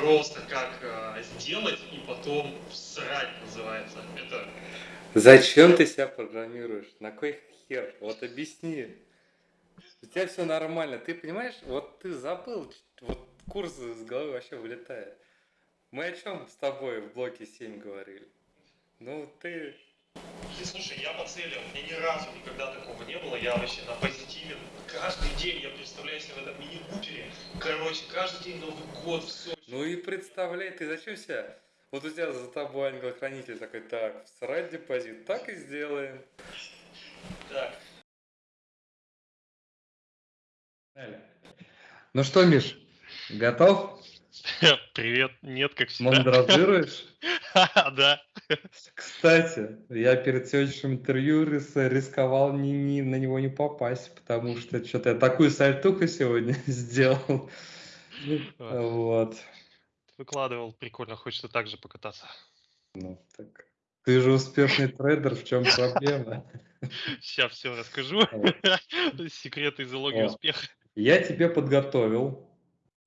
просто как э, сделать и потом срать называется. Это Зачем ты себя программируешь? На кой хер? Вот объясни. У тебя все нормально. Ты понимаешь, вот ты забыл, вот курс с головы вообще вылетает. Мы о чем с тобой в блоке 7 говорили? Ну, ты... Слушай, я поцелил, мне ни разу никогда такого не было, я вообще на позитиве. Каждый день я представляю себя в этом мини-бутере. Короче, каждый день Новый год, все. Ну и представляй, ты зачем себя... Вот у тебя за тобой ангел-хранитель такой, так, срать депозит, так и сделаем. Так, Ну что, Миш, готов? Привет, нет, как всегда. Мандразируешь? Да. Кстати, я перед сегодняшним интервью рис- рисковал ни, ни- на него не попасть, потому что что-то я такую сальтуху сегодня сделал. Вот. Выкладывал, прикольно, хочется так же покататься. Ну, так. Ты же успешный трейдер, в чем проблема? Сейчас все расскажу. Секреты и залоги успеха. Я тебе подготовил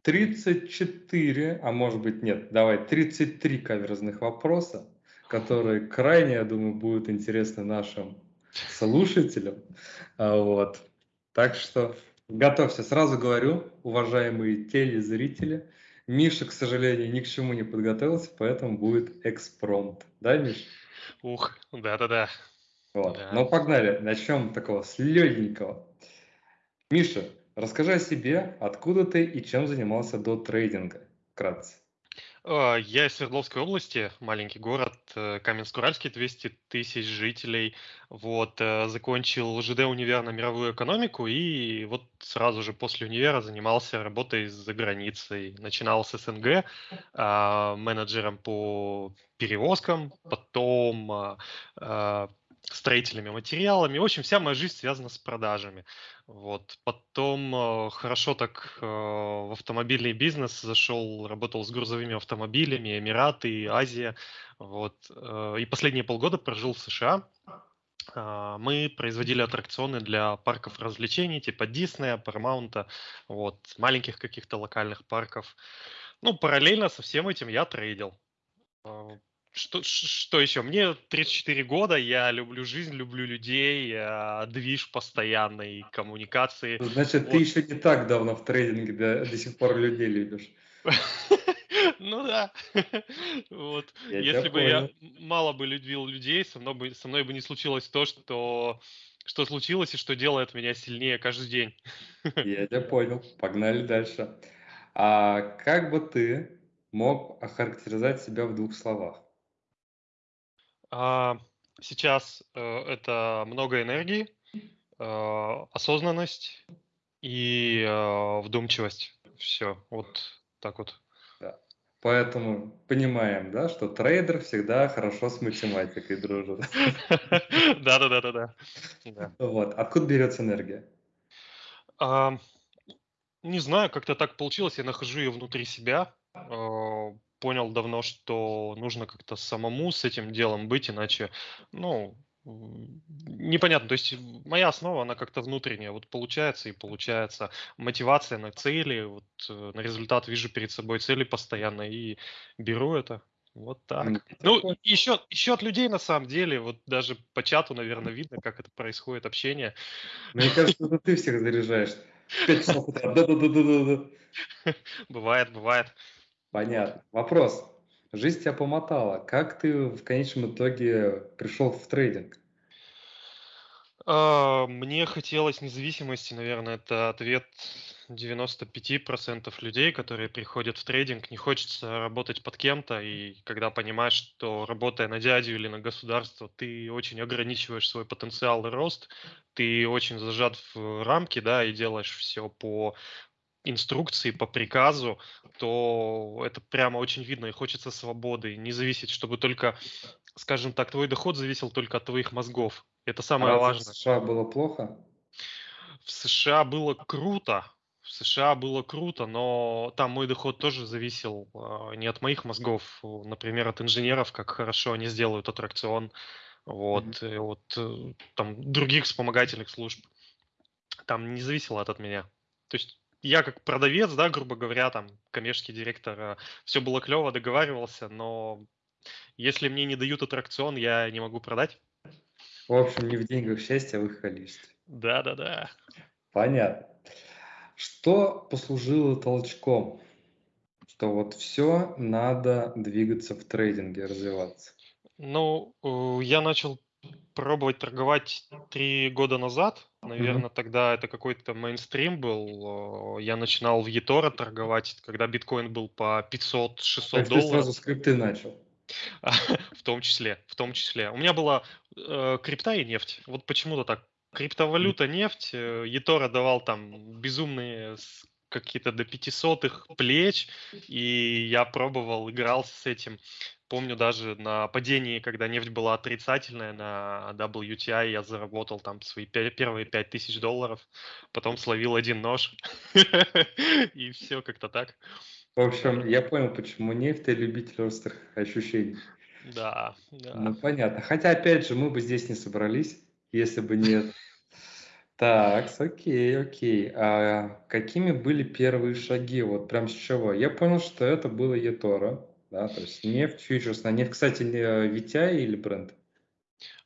34, а может быть нет, давай 33 каверзных вопроса, которые крайне, я думаю, будут интересны нашим слушателям. А, Вот. Так что готовься. Сразу говорю, уважаемые телезрители, Миша, к сожалению, ни к чему не подготовился, поэтому будет экспромт. Да, Миш? Ух, да-да-да. Вот. Да. Ну, погнали. Начнем такого с легенького. Миша, расскажи о себе, откуда ты и чем занимался до трейдинга. Вкратце. А, Я из Свердловской области, маленький город, э, Каменск-Уральский, 200 тысяч жителей. Вот, э, закончил ЖД универ на мировую экономику и вот сразу же после универа занимался работой за границей. Начинал с СНГ, а, менеджером по перевозкам, потом а, строительными материалами. В общем, вся моя жизнь связана с продажами. Вот. Потом э, хорошо так э, в автомобильный бизнес зашел, работал с грузовыми автомобилями, Эмираты, Азия. Вот. э, И последние полгода прожил в США. А, Мы производили аттракционы для парков развлечений, типа Диснея, Парамаунта, вот, маленьких каких-то локальных парков. Ну, параллельно со всем этим я трейдил. Что, что еще? Мне 34 года, я люблю жизнь, люблю людей, а, движ постоянной коммуникации. Значит, ты Вот. еще не так давно в трейдинге, да, до сих пор людей любишь. Ну да. Вот. Если бы я мало бы любил людей, со мной бы, со мной бы не случилось то, что, что случилось и что делает меня сильнее каждый день. Я тебя понял. Погнали дальше. А как бы ты мог охарактеризовать себя в двух словах? А, Сейчас э, это много энергии, э, осознанность и э, вдумчивость. Все, вот так вот. Поэтому понимаем, да, что трейдер всегда хорошо с математикой дружит. Да-да-да-да-да. Да. Вот. Откуда берется энергия? А, Не знаю, как-то так получилось, я нахожу ее внутри себя. Понял давно, что нужно как-то самому с этим делом быть, иначе, ну, непонятно. То есть моя основа, она как-то внутренняя. Вот получается и получается. Мотивация на цели, вот э, на результат вижу перед собой цели постоянно и беру это. Вот так. Ну, еще, еще от людей на самом деле, вот даже по чату, наверное, видно, как это происходит, общение. Мне кажется, это ты всех заряжаешь. Пять часов утра. Да-да-да-да-да. Бывает, бывает. Понятно. Вопрос. Жизнь тебя помотала. Как ты в конечном итоге пришел в трейдинг? А, Мне хотелось независимости, наверное, это ответ 95% людей, которые приходят в трейдинг. Не хочется работать под кем-то, и когда понимаешь, что работая на дядю или на государство, ты очень ограничиваешь свой потенциал и рост, ты очень зажат в рамки, да, и делаешь все по инструкции, по приказу, то это прямо очень видно, и хочется свободы, не зависеть, чтобы только, скажем так, твой доход зависел только от твоих мозгов. Это самое в важное. США было плохо? В США было круто. В США было круто, но там мой доход тоже зависел а, не от моих мозгов, например, от инженеров, как хорошо они сделают аттракцион, вот, и от э, там других вспомогательных служб. Там не зависело это от меня. То есть я как продавец, да, грубо говоря, там, коммерческий директор, все было клево, договаривался, но если мне не дают аттракцион, я не могу продать. В общем, не в деньгах счастье, а в их количестве. Да-да-да. Понятно. Что послужило толчком? Что вот все, надо двигаться в трейдинге, развиваться. Ну, э, я начал пробовать торговать три года назад. Наверное, тогда это какой-то мейнстрим был. Э, Я начинал в eToro торговать, когда биткоин был по 500-600 Так ты долларов. сразу скрипты начал. В том числе, в том числе. У меня была э, крипта и нефть. Вот почему-то так. Криптовалюта, нефть. э, eToro давал там безумные какие-то до 500 плеч, и я пробовал, игрался с этим. Помню даже на падении, когда нефть была отрицательная на WTI, я заработал там свои пе- первые 5000 долларов, потом словил один нож, и все как-то так. В общем, я понял, почему нефть любитель острых ощущений. Да, да. Ну, понятно. Хотя, опять же, мы бы здесь не собрались, если бы нет. Так, окей, окей. А какими были первые шаги? Вот прям с чего? Я понял, что это было eToro, да, то есть нефть, фьючерс на нефть. Кстати, VTI или бренд?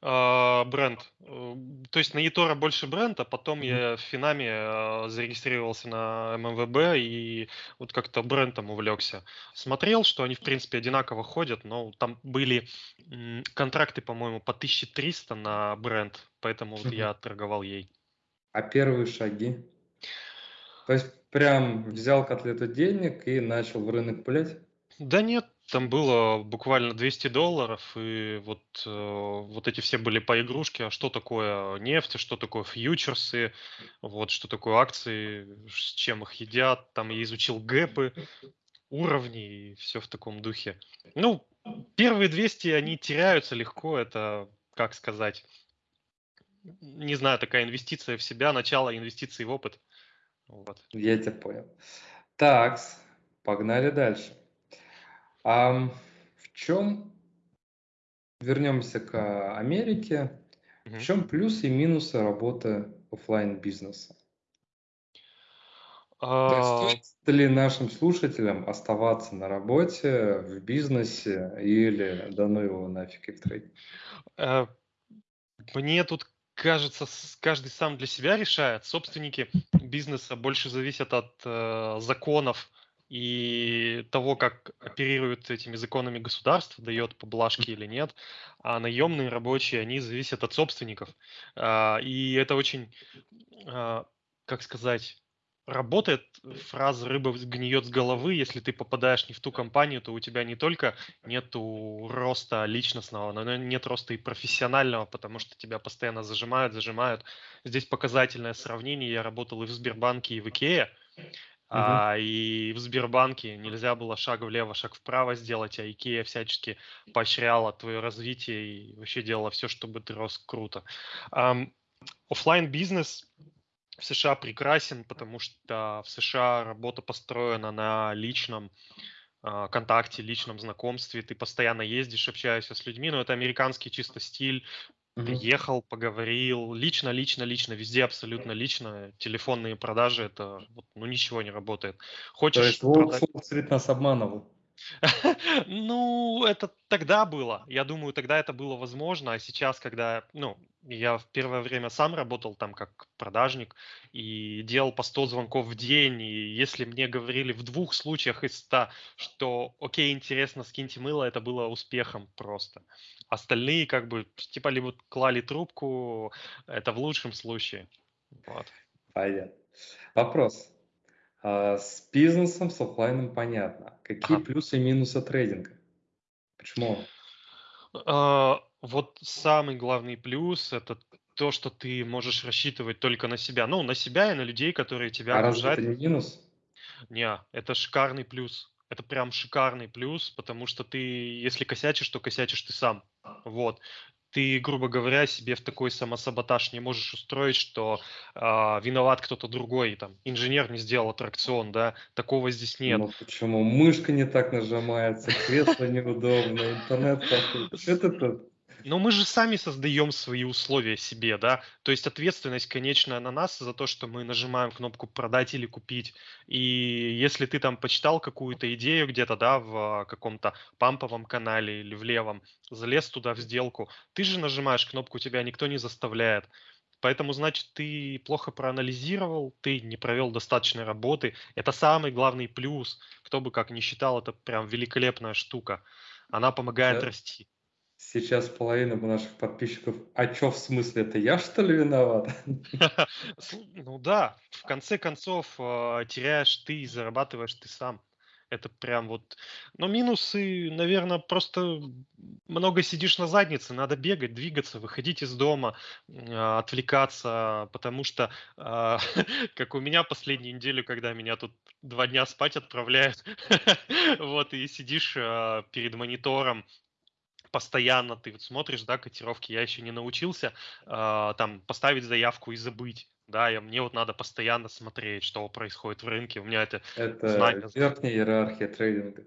А, Бренд. Э, То есть на eToro больше бренд, а потом Мгм. я в Финаме э, зарегистрировался на ММВБ и вот как-то брендом увлекся. Смотрел, что они в принципе одинаково ходят, но там были контракты, по-моему, по 1300 на бренд, поэтому вот Мгм. я торговал ей. А первые шаги? То есть прям взял котлету денег и начал в рынок пулять? Да нет, там было буквально 200 долларов, и вот, э, вот эти все были по игрушке, а что такое нефть, что такое фьючерсы, вот, что такое акции, с чем их едят, там я изучил гэпы, уровни и все в таком духе. Ну, первые 200, они теряются легко, это, как сказать, не знаю, такая инвестиция в себя, начало инвестиций в опыт. Вот. Я тебя понял. Так, погнали дальше. А в чем, вернемся к Америке, в Мгм. чем плюсы и минусы работы оффлайн бизнеса? А, стоит ли нашим слушателям оставаться на работе, в бизнесе или да ну его нафиг и в trade? Э, Мне тут кажется, каждый сам для себя решает. Собственники бизнеса больше зависят от э, законов и того, как оперирует этими законами государство, дает поблажки или нет. А наемные рабочие, они зависят от собственников. А, И это очень, а, как сказать, работает фраза «рыба гниет с головы». Если ты попадаешь не в ту компанию, то у тебя не только нету роста личностного, но нет роста и профессионального, потому что тебя постоянно зажимают, зажимают. Здесь показательное сравнение. Я работал и в Сбербанке, и в Икее. А, и в Сбербанке нельзя было шаг влево, шаг вправо сделать, а Икея всячески поощряла твое развитие и вообще делала все, чтобы ты рос круто. Оффлайн бизнес в США прекрасен, потому что в США работа построена на личном а, контакте, личном знакомстве. Ты постоянно ездишь, общаешься с людьми, но это американский чисто стиль. Приехал, поговорил, лично, лично, лично, везде абсолютно лично. Телефонные продажи, это ну ничего не работает. То Хочешь есть продать- Уолл-стрит нас обманывал. Ну, это тогда было. Я думаю, тогда это было возможно, а сейчас, когда, ну, я в первое время сам работал там как продажник и делал по 100 звонков в день, и если мне говорили в двух случаях из 100, что окей, интересно, скиньте мыло, это было успехом просто. Остальные как бы типа либо клали трубку, это в лучшем случае. Вот. Понятно. Вопрос. А, С бизнесом, с оффлайном понятно. Какие Ага. плюсы и минусы трейдинга? Почему? Вот самый главный плюс это то, что ты можешь рассчитывать только на себя. Ну, на себя и на людей, которые тебя А разве окружают. это не минус? Не, это шикарный плюс. Это прям шикарный плюс, потому что ты, если косячишь, то косячишь ты сам. Вот. Ты, грубо говоря, себе в такой самосаботаж не можешь устроить, что а, виноват кто-то другой, там, инженер не сделал аттракцион, да, такого здесь нет. Ну почему? Мышка не так нажимается, кресло неудобно, интернет. Что ты тут? Но мы же сами создаем свои условия себе, да. То есть ответственность конечная на нас за то, что мы нажимаем кнопку продать или купить. И если ты там почитал какую-то идею где-то, да, в а, каком-то памповом канале или в левом, залез туда в сделку, ты же нажимаешь кнопку, тебя никто не заставляет. Поэтому, значит, ты плохо проанализировал, ты не провел достаточной работы. Это самый главный плюс. Кто бы как ни считал, это прям великолепная штука. Она помогает Да. расти. Сейчас половина наших подписчиков, а чё в смысле, это я что ли виноват? Ну да, в конце концов а, теряешь ты и зарабатываешь ты сам. Это прям вот... Но минусы, наверное, просто много сидишь на заднице, надо бегать, двигаться, выходить из дома, а, отвлекаться, потому что, а, как у меня последнюю неделю, когда меня тут два дня спать отправляют, вот, и сидишь а, перед монитором, постоянно ты вот смотришь, да, котировки, я еще не научился а, там поставить заявку и забыть. Да, я, мне вот надо постоянно смотреть, что происходит в рынке. У меня это Это знание. верхняя иерархия трейдинга.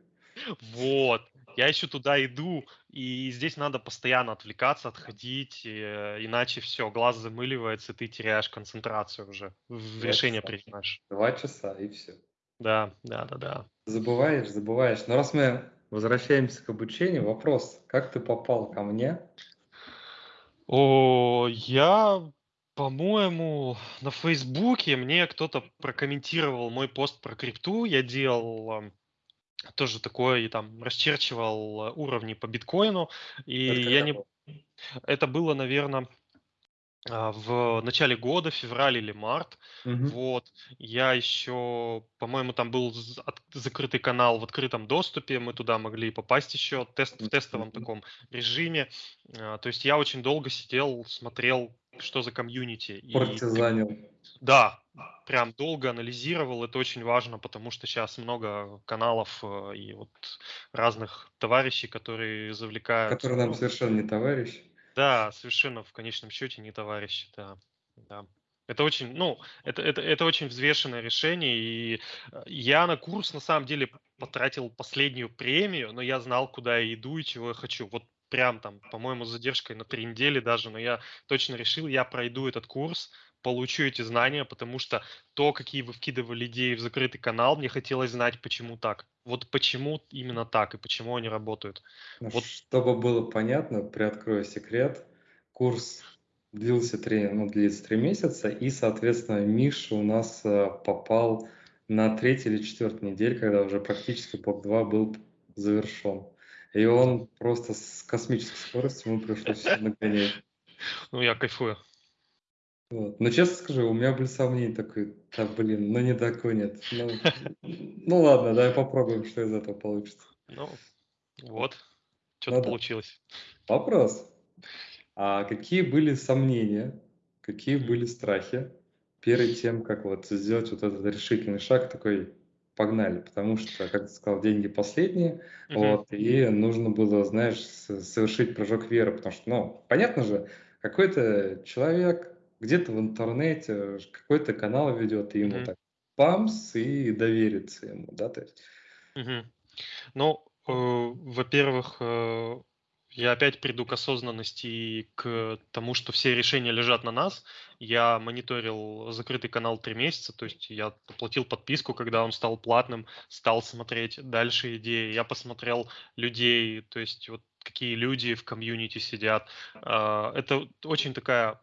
Вот. Я еще туда иду, и здесь надо постоянно отвлекаться, отходить, э, иначе все, глаз замыливается, и ты теряешь концентрацию уже, Два решение часа. принимаешь. Два часа и все. Да, да, да, да. Забываешь, забываешь. Но раз мы возвращаемся к обучению, вопрос, как ты попал ко мне? О, я, по-моему, на Фейсбуке мне кто-то прокомментировал мой пост про крипту. Я делал ам, тоже такое, и там расчерчивал а, уровни по биткоину. И Это я не... было? Это было, наверное, в начале года, февраль или март. Мгм. Вот. Я еще, по-моему, там был закрытый канал в открытом доступе. Мы туда могли попасть еще тест, в тестовом Мгм. таком режиме. А, То есть я очень долго сидел, смотрел, что за комьюнити. И Партизанил. да, прям долго анализировал. Это очень важно, потому что сейчас много каналов э, и вот разных товарищей, которые завлекают. Который нам совершенно не товарищ. Да, совершенно в конечном счете не товарищи, да, да. Это очень, ну, это, это, это очень взвешенное решение, и э, я на курс на самом деле потратил последнюю премию, но я знал, куда я иду и чего я хочу. Вот прям там, по-моему, задержкой на три недели даже, но я точно решил, я пройду этот курс, получу эти знания, потому что то, какие вы вкидывали идеи в закрытый канал, мне хотелось знать, почему так. Вот почему именно так и почему они работают. Ну, Вот. Чтобы было понятно, приоткрою секрет. Курс длился три, ну, длится три месяца, и, соответственно, Миша у нас э, попал на третий или четвертый недель, когда уже практически блок 2 был завершен. И он просто с космической скоростью ему пришлось всё нагонять. Ну, я кайфую. Вот. Но честно скажу, у меня были сомнения такой, да блин, ну не догонит. Ну, ну ладно, давай попробуем, что из этого получится. Ну, вот, что-то Ну да. получилось. Вопрос. А какие были сомнения, какие были страхи перед тем, как вот сделать вот этот решительный шаг, такой, погнали, потому что, как ты сказал, деньги последние, Мгм. вот, и нужно было, знаешь, совершить прыжок веры, потому что, ну, понятно же, какой-то человек где-то в интернете какой-то канал ведет, и ему Мгм. так памс, и довериться ему, да, то есть. Мгм. Ну, э, во-первых, э, я опять приду к осознанности и к тому, что все решения лежат на нас. Я мониторил закрытый канал три месяца, то есть я оплатил подписку, когда он стал платным, стал смотреть дальше идеи. Я посмотрел людей, то есть вот какие люди в комьюнити сидят. А, Это очень такая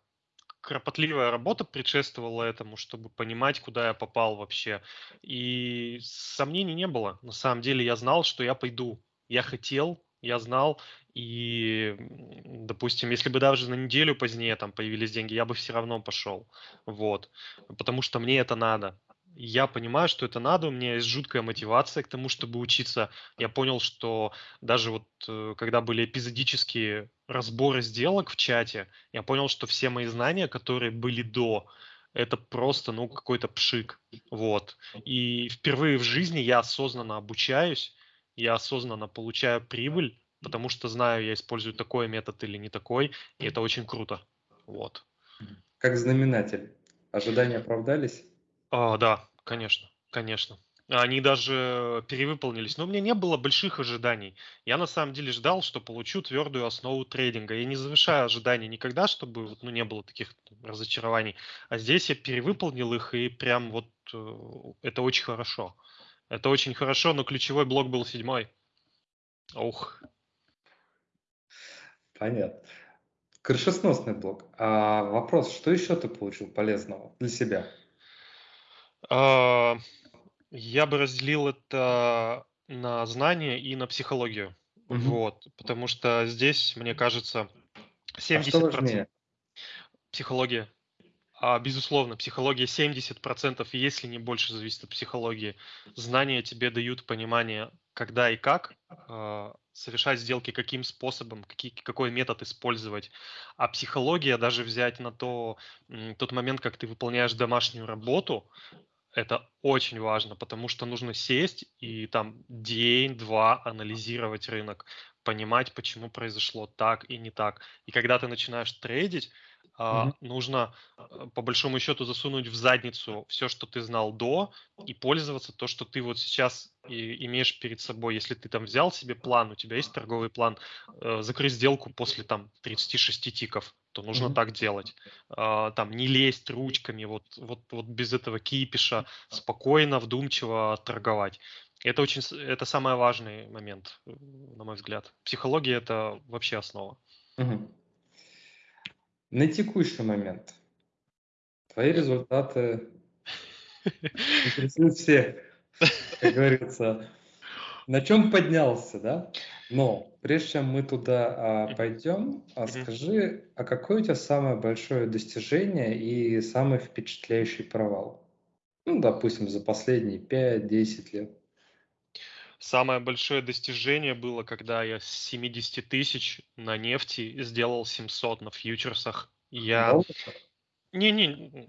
кропотливая работа предшествовала этому, чтобы понимать, куда я попал вообще. И сомнений не было. На самом деле я знал, что я пойду. Я хотел, я знал. И, допустим, если бы даже на неделю позднее там появились деньги, я бы все равно пошел. Вот. Потому что мне это надо. Я понимаю, что это надо, у меня есть жуткая мотивация к тому, чтобы учиться. Я понял, что даже вот э, когда были эпизодические разборы сделок в чате, я понял, что все мои знания, которые были до, это просто, ну, какой-то пшик. Вот. И впервые в жизни я осознанно обучаюсь, я осознанно получаю прибыль, потому что знаю, я использую такой метод или не такой, и это очень круто. Вот. Как знаменатель. Ожидания оправдались? А, да, конечно, конечно. Они даже перевыполнились. Но у меня не было больших ожиданий. Я на самом деле ждал, что получу твердую основу трейдинга. Я не завышаю ожиданий никогда, чтобы ну, не было таких разочарований. А здесь я перевыполнил их, и прям вот э, это очень хорошо. Это очень хорошо, но ключевой блок был седьмой. Ух. Понятно. Крышесносный блок. А вопрос, что еще ты получил полезного для себя? А, я бы разделил это на знания и на психологию. Мгм. Вот, потому что здесь, мне кажется, А что 70% важнее? психология. А, безусловно, психология 70%, если не больше, зависит от психологии. Знания тебе дают понимание, когда и как а, совершать сделки, каким способом, какие, какой метод использовать. А психология, даже взять на то, тот момент, как ты выполняешь домашнюю работу, это очень важно, потому что нужно сесть и там день-два анализировать рынок, понимать, почему произошло так и не так. И когда ты начинаешь трейдить, Мгм. нужно а, по большому счету засунуть в задницу все, что ты знал до, и пользоваться то, что ты вот сейчас и имеешь перед собой. Если ты там взял себе план, у тебя есть торговый план, э, закрыть сделку после там 36 тиков, то нужно Мгм. так делать. А, там не лезть ручками, вот, вот, вот без этого кипиша, спокойно, вдумчиво торговать. Это очень, это самый важный момент, на мой взгляд. Психология это вообще основа. Мгм. На текущий момент твои результаты интересуют всех, как говорится. На чем поднялся, да? Но прежде чем мы туда а, пойдем, а скажи, а какое у тебя самое большое достижение и самый впечатляющий провал? Ну, допустим, за последние 5-10 лет. Самое большое достижение было, когда я с 70 тысяч на нефти сделал 700 на фьючерсах. Я... Не-не,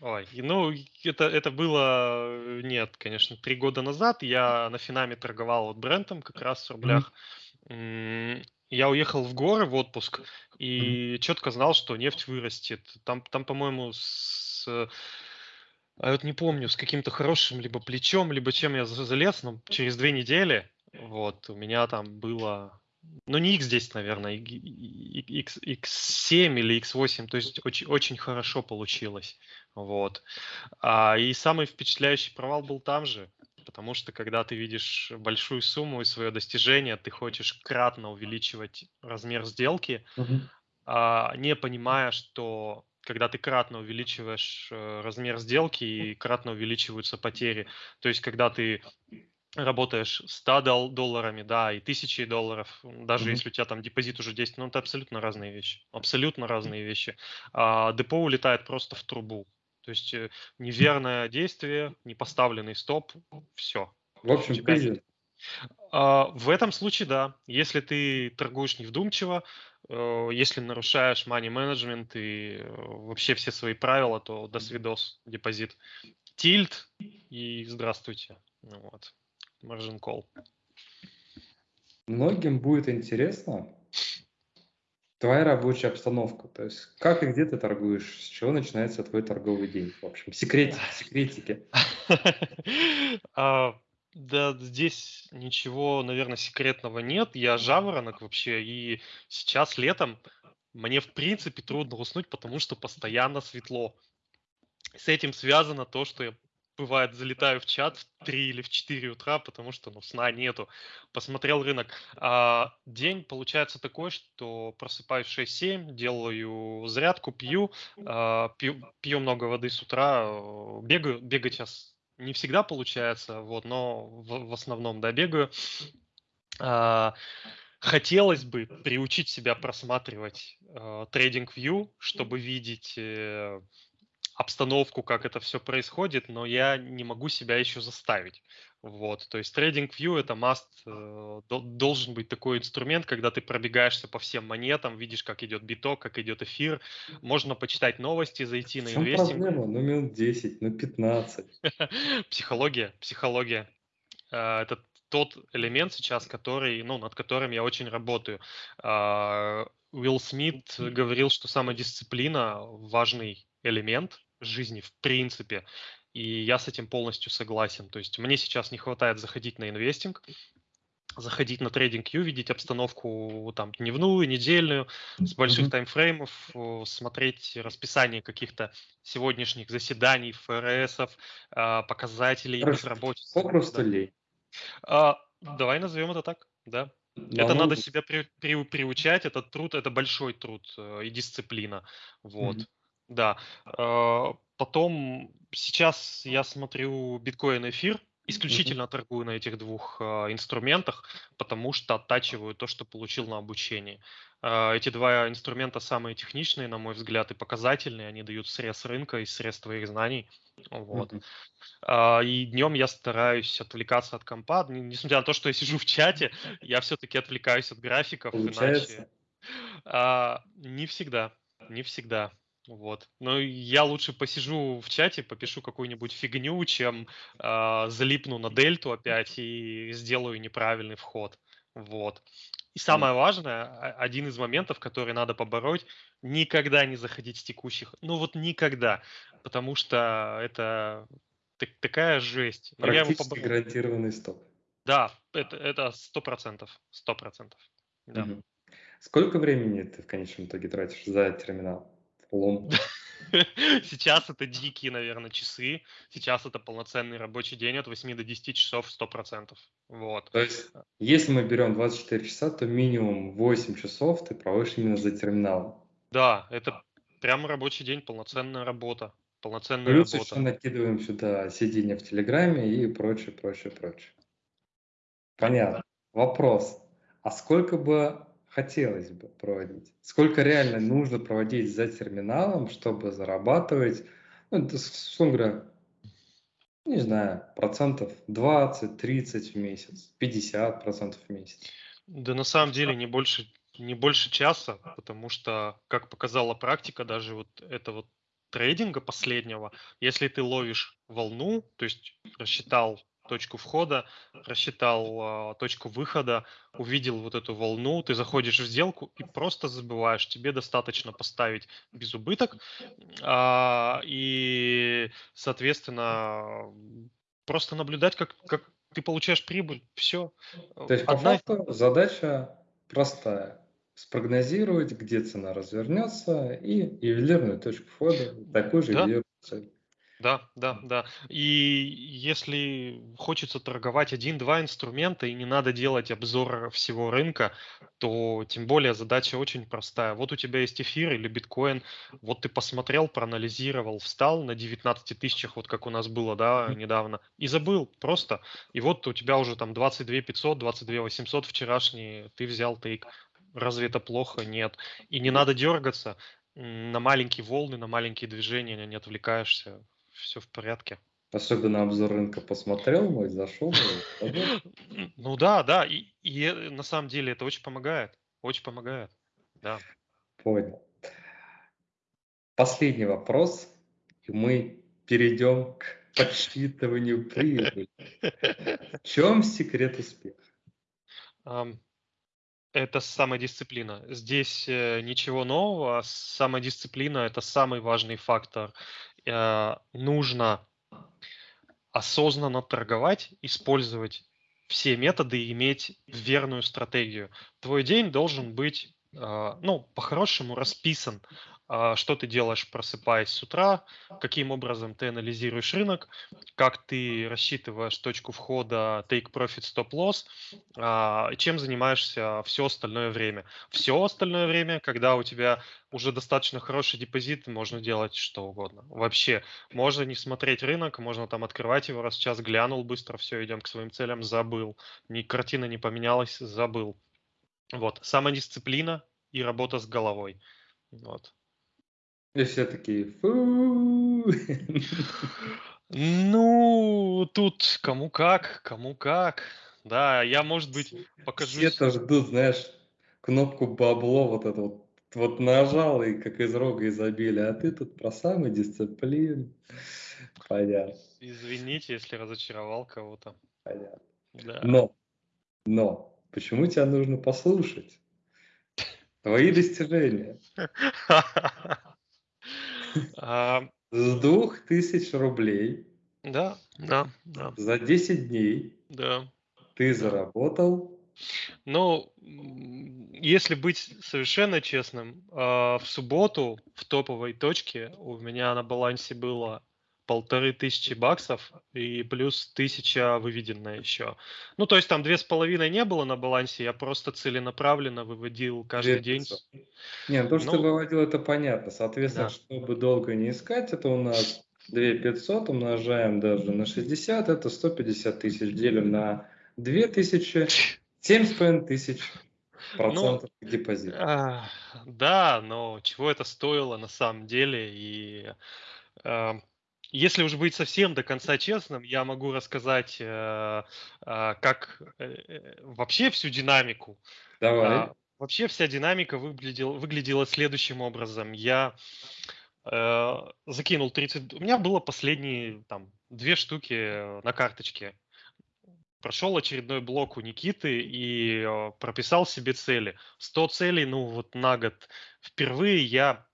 ой, ну, это, это было, э, нет, конечно, три года назад. Я на Финаме торговал вот брендом как раз в рублях. М, Я уехал в горы в отпуск и четко знал, что нефть вырастет. Там, там по-моему, с... А вот не помню, с каким-то хорошим либо плечом, либо чем я за- залез, но через две недели вот у меня там было, ну не X10, наверное, X, X7 или X8, то есть очень, очень хорошо получилось, вот. А, и самый впечатляющий провал был там же, потому что когда ты видишь большую сумму и свое достижение, ты хочешь кратно увеличивать размер сделки, Мгм. а, не понимая, что когда ты кратно увеличиваешь э, размер сделки и кратно увеличиваются потери, то есть когда ты работаешь 100 дол- долларами, да, и тысячей долларов, даже Мгм. если у тебя там депозит уже 10, ну это абсолютно разные вещи, абсолютно разные вещи. А, депо улетает просто в трубу, то есть э, неверное действие, непоставленный стоп, все. В общем, тебя кризис. А, В этом случае, да. Если ты торгуешь невдумчиво, если нарушаешь money management и э, вообще все свои правила, то до свидос, депозит. Тильт и здравствуйте. Ну Вот. Margin call. Многим будет интересно твоя рабочая обстановка. То есть как и где ты торгуешь, с чего начинается твой торговый день. В общем, секретики, секретики. Да, здесь ничего, наверное, секретного нет. Я жаворонок вообще, и сейчас летом мне в принципе трудно уснуть, потому что постоянно светло. С этим связано то, что я бывает залетаю в чат в 3 или в 4 утра, потому что ну, сна нету. Посмотрел рынок. А, день получается такой, что просыпаюсь в 6-7, делаю зарядку, пью, а, пью, пью много воды с утра, бегаю, бегать сейчас не всегда получается, вот, но в, в основном, да, хотелось бы приучить себя просматривать э, TradingView, чтобы видеть э, обстановку, как это все происходит, но я не могу себя еще заставить. Вот, то есть TradingView это must, э, дол- должен быть такой инструмент, когда ты пробегаешься по всем монетам, видишь, как идет биток, как идет эфир, можно почитать новости, зайти В на инвестинг. проблема? Ну, минут 10, ну, 15. Психология, психология. А, Это тот элемент сейчас, который, ну, над которым я очень работаю. А, Уилл Смит говорил, что самодисциплина важный элемент жизни в принципе. И я с этим полностью согласен. То есть мне сейчас не хватает заходить на инвестинг, заходить на TradingView, видеть обстановку там дневную, недельную, с больших Мгм. таймфреймов, э, смотреть расписание каких-то сегодняшних заседаний, ФРСов, а, показателей, безработицы. Попросту Да. лень. А, давай назовем это так, да. Но Это ну, надо себя при- при- приучать, это труд, это большой труд э, и дисциплина. Вот, Мгм. да. Потом, сейчас я смотрю биткоин эфир, исключительно торгую на этих двух а, инструментах, потому что оттачиваю то, что получил на обучении. А, Эти два инструмента самые техничные, на мой взгляд, и показательные. Они дают срез рынка и срез твоих знаний. Вот. А, И днем я стараюсь отвлекаться от компа. Несмотря на то, что я сижу в чате, я все-таки отвлекаюсь от графиков, Получается? иначе а, не всегда, не всегда. Вот. Но я лучше посижу в чате, попишу какую-нибудь фигню, чем а, залипну на дельту опять и сделаю неправильный вход. Вот. И самое важное, а- один из моментов, который надо побороть, никогда не заходить с текущих. Ну вот никогда. Потому что это так- такая жесть. Но его Практически поборол. гарантированный стоп. Да, это это сто процентов, сто процентов. Да. Сколько времени ты в конечном итоге тратишь за терминал? Лом. Сейчас это дикие, наверное, часы. Сейчас это полноценный рабочий день от 8 до 10 часов 100%. Вот. То есть, если мы берем 24 часа, то минимум 8 часов ты проводишь именно за терминалом. Да, это прям рабочий день, полноценная работа. Полноценная Плюс работа. еще накидываем сюда сиденье в Телеграме и прочее, прочее, прочее. Понятно. Вопрос. А сколько бы хотелось бы проводить? Сколько реально нужно проводить за терминалом, чтобы зарабатывать, ну, это, условно говоря, не знаю, процентов 20-30 в месяц, 50 процентов в месяц? Да на самом деле не больше, не больше часа, потому что, как показала практика, даже вот этого трейдинга последнего, если ты ловишь волну, то есть рассчитал точку входа, рассчитал а, точку выхода, увидел вот эту волну, ты заходишь в сделку и просто забываешь. Тебе достаточно поставить без убыток, а, и, соответственно, просто наблюдать, как, как ты получаешь прибыль. Все. То есть, по факту, задача простая. Спрогнозировать, где цена развернется, и ювелирную точку входа, такую же Да. ювелирную цель. Да, да, да. И если хочется торговать один-два инструмента и не надо делать обзор всего рынка, то тем более задача очень простая. Вот у тебя есть эфир или биткоин, вот ты посмотрел, проанализировал, встал на 19 тысячах, вот как у нас было, да, недавно, и забыл просто. И вот у тебя уже там 22 500, 22 800 вчерашние, ты взял тейк. Разве это плохо? Нет. И не надо дергаться на маленькие волны, на маленькие движения, не отвлекаешься все в порядке. Особенно обзор рынка посмотрел мой, зашел. Ну да, да, и, и э, на самом деле это очень помогает, очень помогает, да. Понял. Последний вопрос, и мы перейдем к подсчитыванию прибыли. В чем секрет успеха? Это самодисциплина. Здесь э, ничего нового. Самодисциплина – это самый важный фактор. Э, Нужно осознанно торговать, использовать все методы и иметь верную стратегию. Твой день должен быть, а, ну, по-хорошему расписан, что ты делаешь, просыпаясь с утра, каким образом ты анализируешь рынок, как ты рассчитываешь точку входа, take profit, stop loss, а, чем занимаешься все остальное время. Все остальное время, когда у тебя уже достаточно хороший депозит, можно делать что угодно. Вообще, можно не смотреть рынок, можно там открывать его раз в час, глянул быстро, все, идем к своим целям, забыл. Ни, картина не поменялась, забыл. Вот, самодисциплина и работа с головой. Вот. И все такие, фу. Ну, тут кому как, кому как. Да, я, может быть, покажу... Все-то ждут, знаешь, кнопку бабло вот это вот, вот нажал и как из рога изобилия, а ты тут про самодисциплину. Понятно, Извините, если разочаровал кого-то. понятно. Да. Но, но, почему тебя нужно послушать? Твои достижения. А, С двух тысяч рублей Да, да, да, За 10 дней да. ты заработал Ну, если быть совершенно честным, а, в субботу в топовой точке у меня на балансе было полторы тысячи баксов и плюс тысяча выведенная еще. Ну, то есть там две с половиной не было на балансе, я просто целенаправленно выводил каждый день. 2500. Не, ну то, что ты Ну, выводил, это понятно. Соответственно, да. чтобы долго не искать, это у нас 2500 умножаем даже на 60, это 150 тысяч, делим на 2000, 7,5 тысяч Ну, процентов депозит. а, да, но чего это стоило на самом деле? И а, если уж быть совсем до конца честным, я могу рассказать, э, а, как э, э, вообще всю динамику. Давай. А, Вообще вся динамика выглядела, выглядела следующим образом. Я э, закинул 30... У меня было последние там две штуки на карточке. Прошел очередной блок у Никиты и э, прописал себе цели. 100 целей, ну вот на год. Впервые я...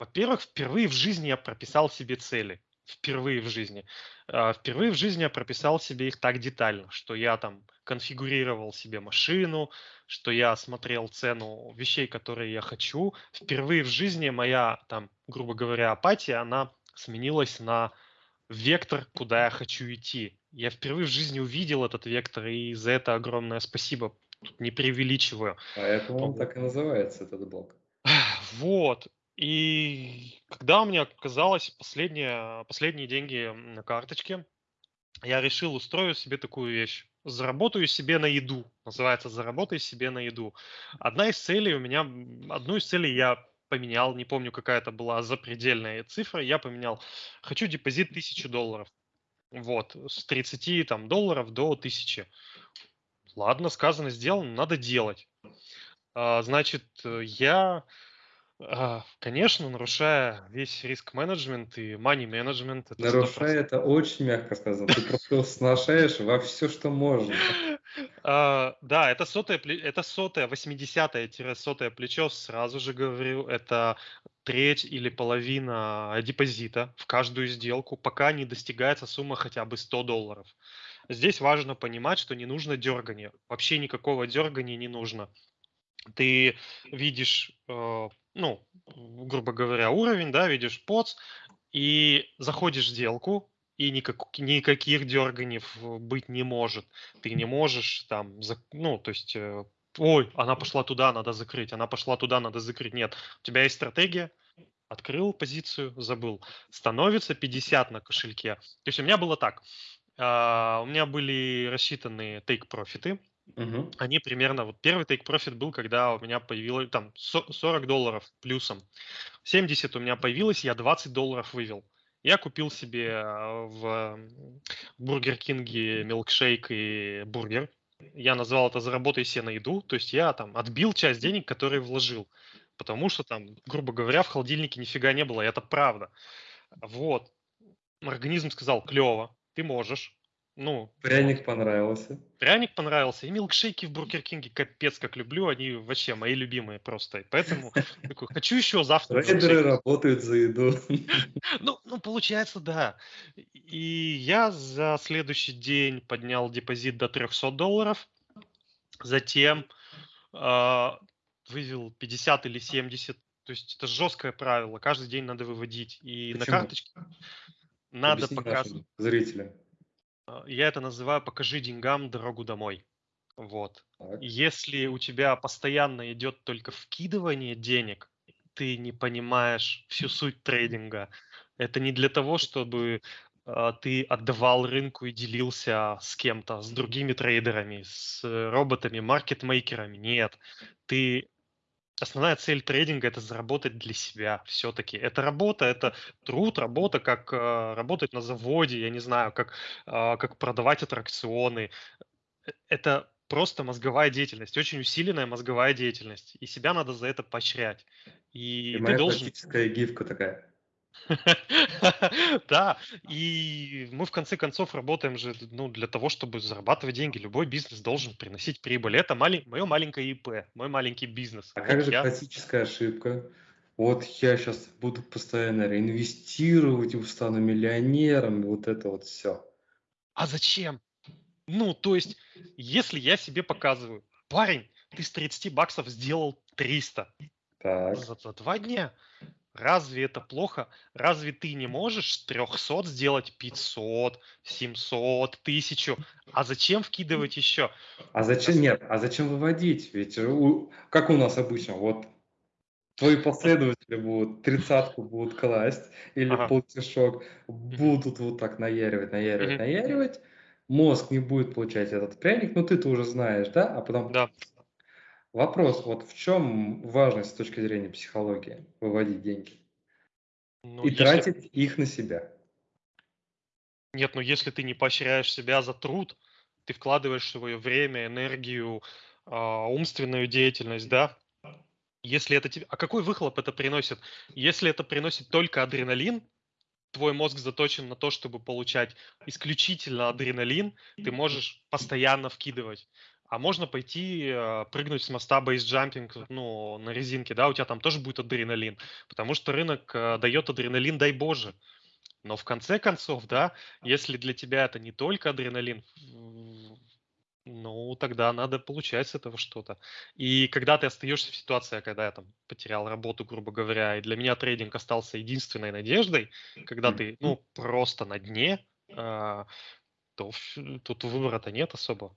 Во-первых, впервые в жизни я прописал себе цели. Впервые в жизни. А, Впервые в жизни я прописал себе их так детально, что я там конфигурировал себе машину, что я смотрел цену вещей, которые я хочу. Впервые в жизни моя, там, грубо говоря, апатия, она сменилась на вектор, куда я хочу идти. Я впервые в жизни увидел этот вектор, и за это огромное спасибо. Тут не преувеличиваю. Поэтому он так и называется, этот блок. Вот. И когда у меня оказалось последние, последние деньги на карточке, я решил устрою себе такую вещь. Заработаю себе на еду. Называется «Заработай себе на еду». Одна из целей у меня, одну из целей я поменял, не помню, какая это была запредельная цифра, я поменял. Хочу депозит 1000 долларов. Вот, с 30 там, долларов до 1000. Ладно, сказано, сделано, надо делать. А, Значит, э, я, а, конечно, нарушая весь риск-менеджмент и money-менеджмент, это 100%. Нарушая это очень мягко сказано. Ты просто сношаешь во все, что можно. А, Да, это сотое, это сотое, 80-сотое плечо, сразу же говорю, это треть или половина депозита в каждую сделку, пока не достигается сумма хотя бы 100 долларов. Здесь важно понимать, что не нужно дергания. Вообще никакого дергания не нужно. Ты видишь, э, ну, грубо говоря, уровень, да, видишь поц, и заходишь в сделку, и никак, никаких дерганий быть не может. Ты не можешь там, ну, то есть, э, ой, она пошла туда, надо закрыть, она пошла туда, надо закрыть. Нет, у тебя есть стратегия, открыл позицию, забыл. Становится 50 на кошельке. То есть у меня было так. а, У меня были рассчитаны тейк-профиты, Мгм. они примерно, вот первый take profit был, когда у меня появилось там со- 40 долларов плюсом. 70 у меня появилось, я 20 долларов вывел. Я купил себе а, в Бургер Кинге милкшейк и бургер. Я назвал это «Заработай себе на еду». То есть я там отбил часть денег, которые вложил. Потому что там, грубо говоря, в холодильнике нифига не было, и это правда. Вот. Организм сказал, клево, ты можешь. Ну. Пряник понравился. Пряник понравился. И милкшейки в Бургер Кинге капец как люблю. Они вообще мои любимые просто. И поэтому такой, хочу еще завтра милкшейк. работают за еду. Ну, ну, получается, да. И я за следующий день поднял депозит до 300 долларов. Затем а, вывел 50 или 70. То есть это жесткое правило. Каждый день надо выводить. И на Почему? карточке надо Объясни показывать. зрителям. А, Я это называю «покажи деньгам дорогу домой». Вот. Так. Если у тебя постоянно идет только вкидывание денег, ты не понимаешь всю суть трейдинга. Это не для того, чтобы а, ты отдавал рынку и делился с кем-то, с другими трейдерами, с э, роботами, маркетмейкерами. Нет. Ты Основная цель трейдинга это заработать для себя все-таки. Это работа, это труд, работа, как э, работать на заводе, я не знаю, как, а, как продавать аттракционы. Э, Это просто мозговая деятельность, очень усиленная мозговая деятельность. И себя надо за это поощрять. И И ты моя должен... классическая гифка такая. Да, и мы в конце концов работаем же ну, для того, чтобы зарабатывать деньги. Любой бизнес должен приносить прибыль. Это мое маленькое ИП, мой маленький бизнес. А как же классическая ошибка? вот я сейчас буду постоянно реинвестировать, и стану миллионером, вот это вот все. А зачем? Ну, то есть, если я себе показываю, парень, ты с 30 баксов сделал 300 Так, за, за два дня, разве это плохо? Разве ты не можешь с 300 сделать 500, 700, 1000? А зачем вкидывать еще? а зачем, нет, а зачем выводить? Ведь у- как у нас обычно, вот твои последователи будут тридцатку будут класть или Ага. полтишок, будут вот так наяривать, наяривать, наяривать, мозг не будет получать этот пряник, ну ты-то уже знаешь, да? А потом Да. Вопрос, вот в чем важность с точки зрения психологии выводить деньги Ну, и если- тратить их на себя? Нет, ну если ты не поощряешь себя за труд, ты вкладываешь свое время, энергию, а, умственную деятельность, да? Если это тебе... А какой выхлоп это приносит? Если это приносит только адреналин, твой мозг заточен на то, чтобы получать исключительно адреналин, ты можешь постоянно вкидывать. А можно пойти э, прыгнуть с моста бейсджампинг, ну, на резинке, да, у тебя там тоже будет адреналин, потому что рынок э, дает адреналин, дай боже. Но в конце концов, да, если для тебя это не только адреналин, ну, тогда надо получать с этого что-то. И когда ты остаешься в ситуации, когда я там потерял работу, грубо говоря, и для меня трейдинг остался единственной надеждой, когда ты, ну, просто на дне, а, то тут выбора-то нет особо.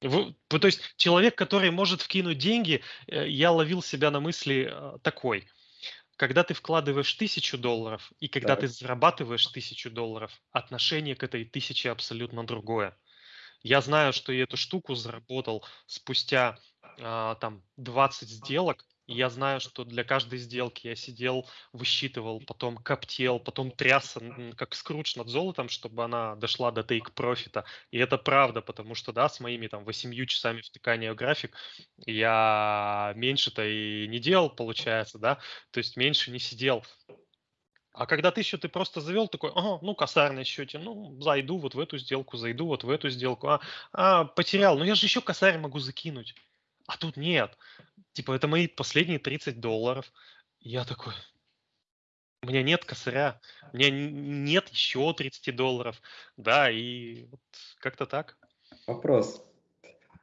Вы- то есть человек, который может вкинуть деньги, э, я ловил себя на мысли э, такой. Когда ты вкладываешь тысячу долларов и когда Так. ты зарабатываешь тысячу долларов, отношение к этой тысяче абсолютно другое. Я знаю, что я эту штуку заработал спустя а, там 20 сделок. Я знаю, что для каждой сделки я сидел, высчитывал, потом коптел, потом трясся, как скрудж над золотом, чтобы она дошла до тейк профита. И это правда, потому что, да, с моими там 8 часами втыкания в график я меньше-то и не делал, получается, да, то есть меньше не сидел. А когда тысячу ты просто завел, такой, ага, ну, косарь на счете, ну, зайду вот в эту сделку, зайду вот в эту сделку, а, а, потерял, ну, я же еще косарь могу закинуть. А тут нет. Типа, это мои последние 30 долларов. И Я такой, у меня нет косаря, у меня нет еще 30 долларов, да, и вот как-то так. Вопрос.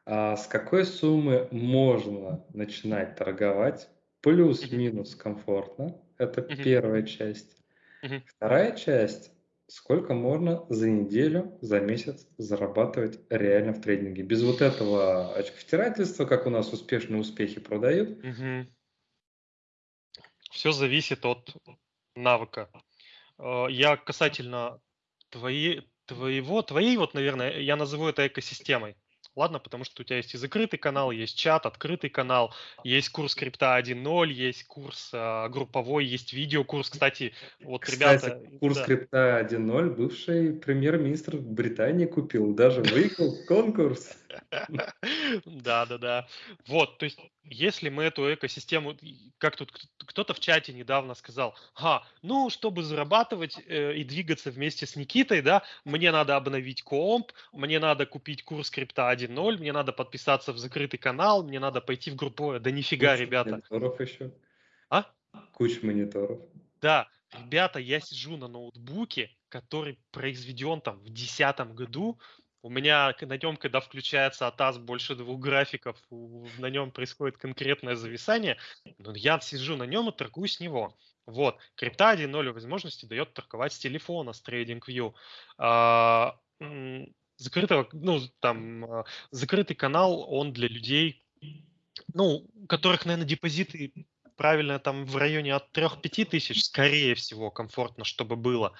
А с какой суммы можно начинать торговать? Плюс-минус комфортно. Это первая часть. Вторая часть. Сколько можно за неделю, за месяц зарабатывать реально в трейдинге? Без вот этого очковтирательства, как у нас успешные успехи продают. Все зависит от навыка. Э, Я касательно твоей, твоего, твоей вот, наверное, я назову это экосистемой. Ладно, потому что у тебя есть и закрытый канал, есть чат, открытый канал, есть курс крипта 1.0, есть курс а, групповой, есть видеокурс. Кстати, вот Кстати, ребята... курс да. крипта 1.0 бывший премьер-министр Британии купил, даже выиграл конкурс. Да, да, да. Вот, то есть, если мы эту экосистему, как тут кто-то в чате недавно сказал, ха, ну, чтобы зарабатывать э, и двигаться вместе с Никитой, да, мне надо обновить комп, мне надо купить курс крипта 1.0, мне надо подписаться в закрытый канал, мне надо пойти в групповое. Да нифига, Куча ребята. мониторов еще. А? Куча мониторов. Да, ребята, я сижу на ноутбуке, который произведен там в 2010 году. У меня на нем, когда включается АТАС больше двух графиков, на нем происходит конкретное зависание. Но я сижу на нем и торгую с него. Вот, крипта 1.0 возможности дает торговать с телефона, с TradingView. А, закрытого, ну, там, а, закрытый канал, он для людей, ну, у которых, наверное, депозиты правильно там в районе от 3-5 тысяч, скорее всего, комфортно, чтобы было.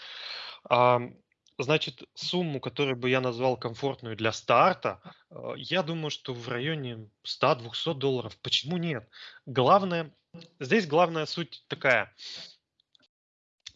Ам, Значит, сумму, которую бы я назвал комфортную для старта, э, я думаю, что в районе 100-200 долларов. Почему нет? Главное, здесь главная суть такая.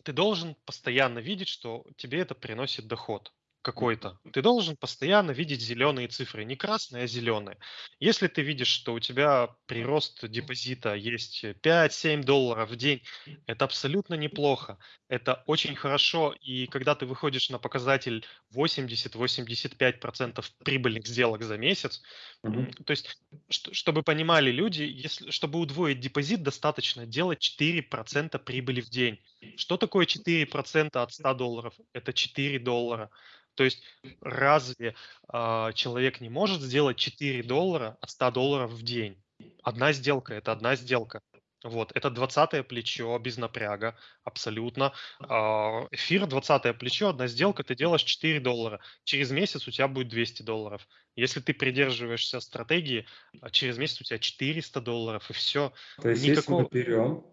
Ты должен постоянно видеть, что тебе это приносит доход. Какой-то, ты должен постоянно видеть зеленые цифры, не красные, а зеленые. Если ты видишь, что у тебя прирост депозита есть 5-7 долларов в день, это абсолютно неплохо, это очень хорошо, и когда ты выходишь на показатель 80-85% прибыльных сделок за месяц, Мгм. то есть, что- чтобы понимали люди, если, чтобы удвоить депозит, достаточно делать 4% прибыли в день. Что такое 4% от 100 долларов? Это 4 доллара. То есть разве а, человек не может сделать 4 доллара от 100 долларов в день? Одна сделка– это одна сделка. Вот, это 20 плечо без напряга, абсолютно. А, Эфир 20 плечо, одна сделка, ты делаешь 4 доллара. Через месяц у тебя будет 200 долларов. Если ты придерживаешься стратегии, а через месяц у тебя 400 долларов, и все. То есть, если Никакого... мы берем,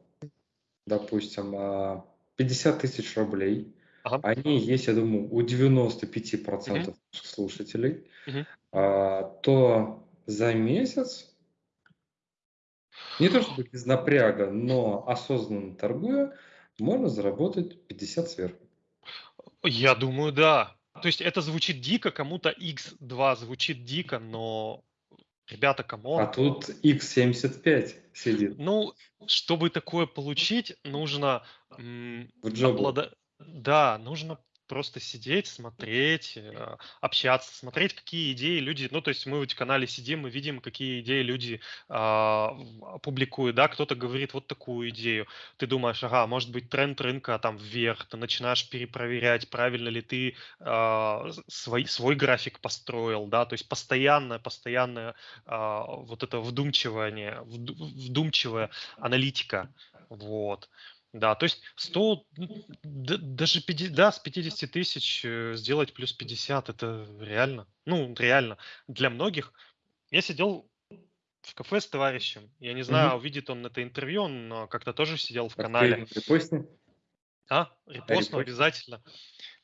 допустим, а, 50 тысяч рублей, Ага. они есть, я думаю, у 95% наших слушателей, а, то за месяц, не то чтобы без напряга, но осознанно торгуя, можно заработать 50 сверху. Я думаю, да. То есть это звучит дико, кому-то X2 звучит дико, но, ребята, А come on. тут X75 сидит Ну, чтобы такое получить, нужно м, в облада- Да, нужно просто сидеть, смотреть, э, общаться, смотреть, какие идеи люди... Ну, то есть мы в канале сидим, мы видим, какие идеи люди в- публикуют, да, кто-то говорит вот такую идею. Ты думаешь, ага, может быть тренд рынка там вверх, ты начинаешь перепроверять, правильно ли ты с- свой, свой график построил, да, то есть постоянное, постоянное а, вот это вдумчивание, вду- вдумчивая аналитика, вот. Да, то есть 100, м, д- даже 50, да, с 50 тысяч э, сделать плюс 50, это реально, ну, реально. Для многих, я сидел в кафе с товарищем, я не знаю, Мгм. увидит он это интервью, он а, как-то тоже сидел в Так канале. репостни? А, репостну Репостни? обязательно.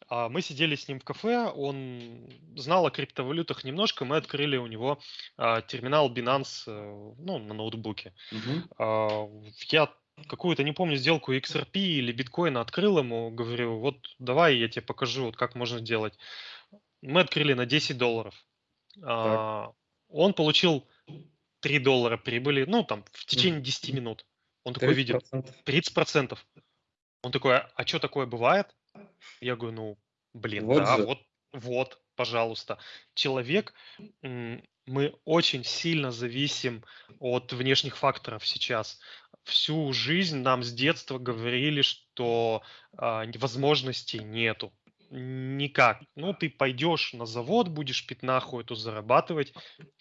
А, Мы сидели с ним в кафе, он знал о криптовалютах немножко, мы открыли у него а, терминал Binance, э, ну, на ноутбуке. А, Я какую-то, не помню, сделку XRP или биткоина открыл ему, говорю, вот давай я тебе покажу, вот как можно делать. Мы открыли на 10 долларов. А, Он получил 3 доллара прибыли, ну, там, в течение 10 минут. Он такой видит, 30%. 30 процентов. Он такой, а что такое бывает? Я говорю, ну, блин, Вот да, же. вот, вот, пожалуйста. Человек, мы очень сильно зависим от внешних факторов сейчас. Всю жизнь нам с детства говорили, что а, возможностей нету. Никак. Ну, ты пойдешь на завод, будешь пятнаху эту зарабатывать,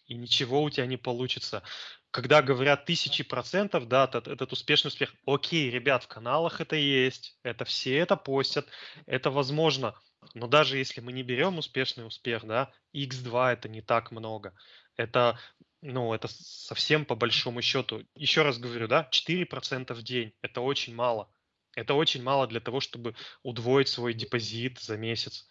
и ничего у тебя не получится. Когда говорят тысячи процентов, да, этот, этот успешный успех, окей, ребят, в каналах это есть, это все это постят, это возможно, но даже если мы не берем успешный успех, да, x2 это не так много, это, ну, это совсем по большому счету, еще раз говорю, да, 4% в день, это очень мало, это очень мало для того, чтобы удвоить свой депозит за месяц.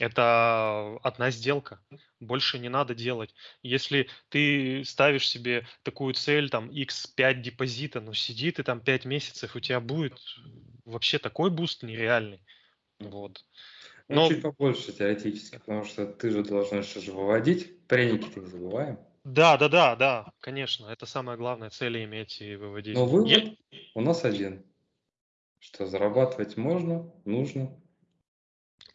Это одна сделка, больше не надо делать. Если ты ставишь себе такую цель, там, x5 депозита, ну сиди ты там 5 месяцев, у тебя будет вообще такой boost нереальный. Вот. Ну, Но- чуть побольше теоретически, потому что ты же должен еще же выводить. Пряники-то не забываем. Да, да, да, да, конечно, это самая главная цель иметь и выводить. Но вывод Я- у нас один. Что зарабатывать можно, нужно.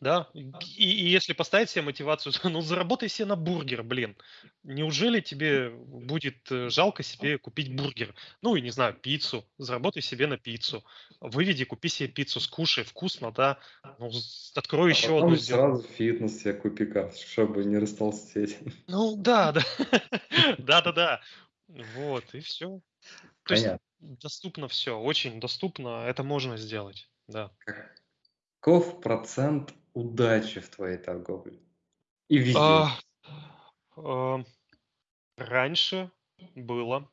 Да, и, и если поставить себе мотивацию, ну заработай себе на бургер, блин. Неужели тебе будет э, жалко себе купить бургер? Ну и не знаю, пиццу. Заработай себе на пиццу. Выведи, купи себе пиццу, скушай, вкусно, да. Ну, с- открой А еще потом одну сделку. сразу фитнес себе купи, как, чтобы не растолстеть. Ну да, да. Да, да, да. Вот, и все. То есть Понятно. доступно все, очень доступно, это можно сделать, да. Каков процент удачи в твоей торговле? И везде. А, а, Раньше было,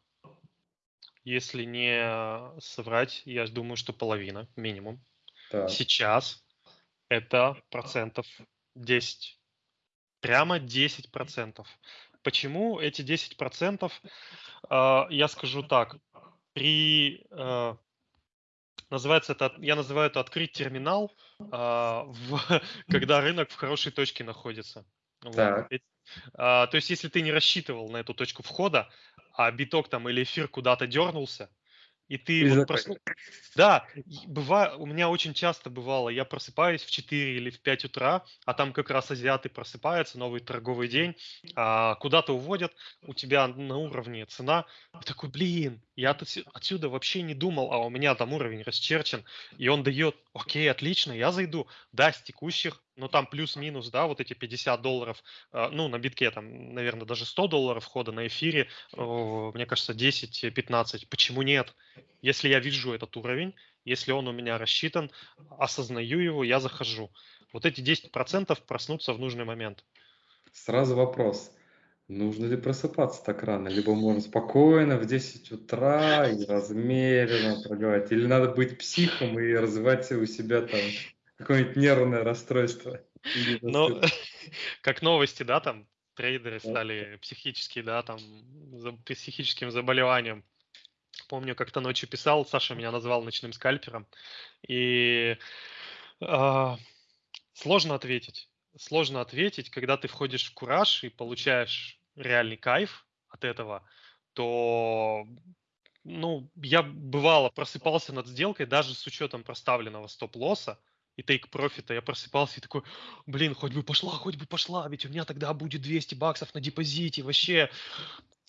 если не соврать, я думаю, что половина минимум. Так. Сейчас это процентов 10. Прямо 10 процентов. Почему эти 10 процентов? А, Я скажу так. При, а, Называется это, я называю это открыть терминал, в, когда рынок в хорошей точке находится. Вот. Так. А, то есть, если ты не рассчитывал на эту точку входа, а биток там или эфир куда-то дернулся, и ты вот просну- Да, быва... у меня очень часто бывало, я просыпаюсь в 4 или в 5 утра, а там как раз азиаты просыпаются, новый торговый день, а, куда-то уводят, у тебя на уровне цена, и такой, блин, я отсю- отсюда вообще не думал, а у меня там уровень расчерчен, и он дает, окей, отлично, я зайду, да, с текущих, но там плюс-минус, да, вот эти 50 долларов, а, ну, на битке там, наверное, даже 100 долларов входа на эфире, мне кажется, 10-15, почему нет? Если я вижу этот уровень, если он у меня рассчитан, осознаю его, я захожу. Вот эти 10% проснутся в нужный момент. Сразу вопрос. Нужно ли просыпаться так рано? Либо можно спокойно в 10 утра и размеренно пробивать? Или надо быть психом и развивать у себя там какое-нибудь нервное расстройство? Расстройство? как новости, да, там трейдеры стали психически, да, там за психическим заболеванием. Помню, как-то ночью писал, Саша меня назвал ночным скальпером, и а, сложно ответить. Сложно ответить, когда ты входишь в кураж и получаешь реальный кайф от этого, то, ну, я бывало просыпался над сделкой даже с учетом проставленного стоп-лосса и тейк-профита. Я просыпался и такой, блин, хоть бы пошла, хоть бы пошла, ведь у меня тогда будет 200 баксов на депозите, вообще.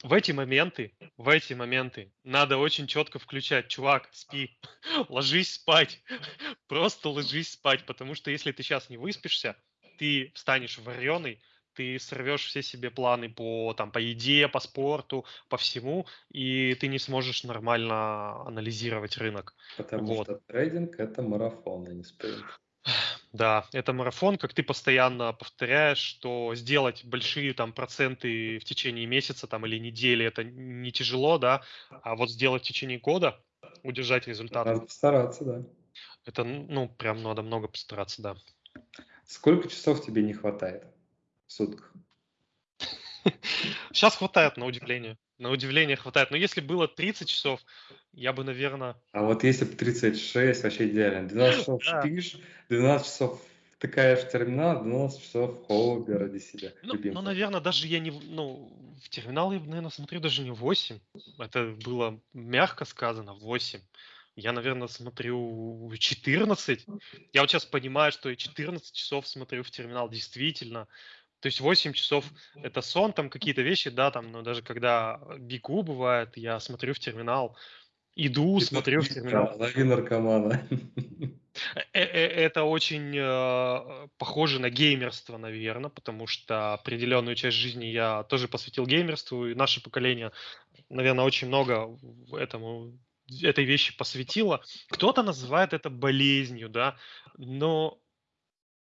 В эти моменты, в эти моменты надо очень четко включать, чувак, спи, ложись спать, просто ложись спать, потому что если ты сейчас не выспишься, ты встанешь вареный, ты сорвешь все себе планы по, там, по еде, по спорту, по всему, и ты не сможешь нормально анализировать рынок. Потому Вот. что трейдинг – это марафон, а не спринт. Да, это марафон, как ты постоянно повторяешь, что сделать большие там проценты в течение месяца там или недели это не тяжело, да, а вот сделать в течение года, удержать результат, Надо постараться, да. это, ну, прям надо много постараться, да. Сколько часов тебе не хватает в сутках? Сейчас хватает, на удивление. На удивление хватает. Но если было 30 часов, я бы, наверное, А вот если бы 36, вообще идеально. 12 часов спишь, 12 часов втыкаешь в терминал, 12 часов хобби ради себя. Ну, ну, наверное, даже я не... Ну, в терминал я, наверное, смотрю даже не 8. Это было мягко сказано, 8. Я, наверное, смотрю 14. Я вот сейчас понимаю, что и 14 часов смотрю в терминал действительно. То есть 8 часов это сон, там какие-то вещи, да, там, но даже когда бегу бывает, я смотрю в терминал, иду, смотрю в терминал. Лови наркомана. Э- э- Это очень э, похоже на геймерство, наверное, потому что определенную часть жизни я тоже посвятил геймерству, и наше поколение, наверное, очень много этому этой вещи посвятило. Кто-то называет это болезнью, да, но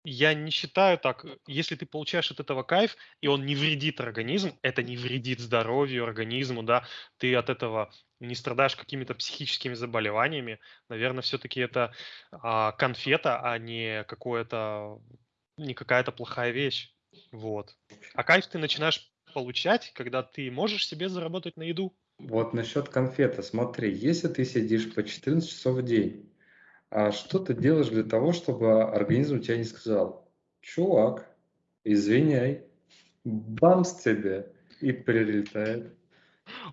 я не считаю так. Если ты получаешь от этого кайф, и он не вредит организм, это не вредит здоровью, организму, да, ты от этого не страдаешь какими-то психическими заболеваниями, наверное, все-таки это а, конфета, а не какое-то, не какая-то плохая вещь. Вот. А кайф ты начинаешь получать, когда ты можешь себе заработать на еду. Вот насчет конфеты. Смотри, если ты сидишь по 14 часов в день, что ты делаешь для того, чтобы организм тебя не сказал, чувак, извиняй, бамс тебе и прилетает.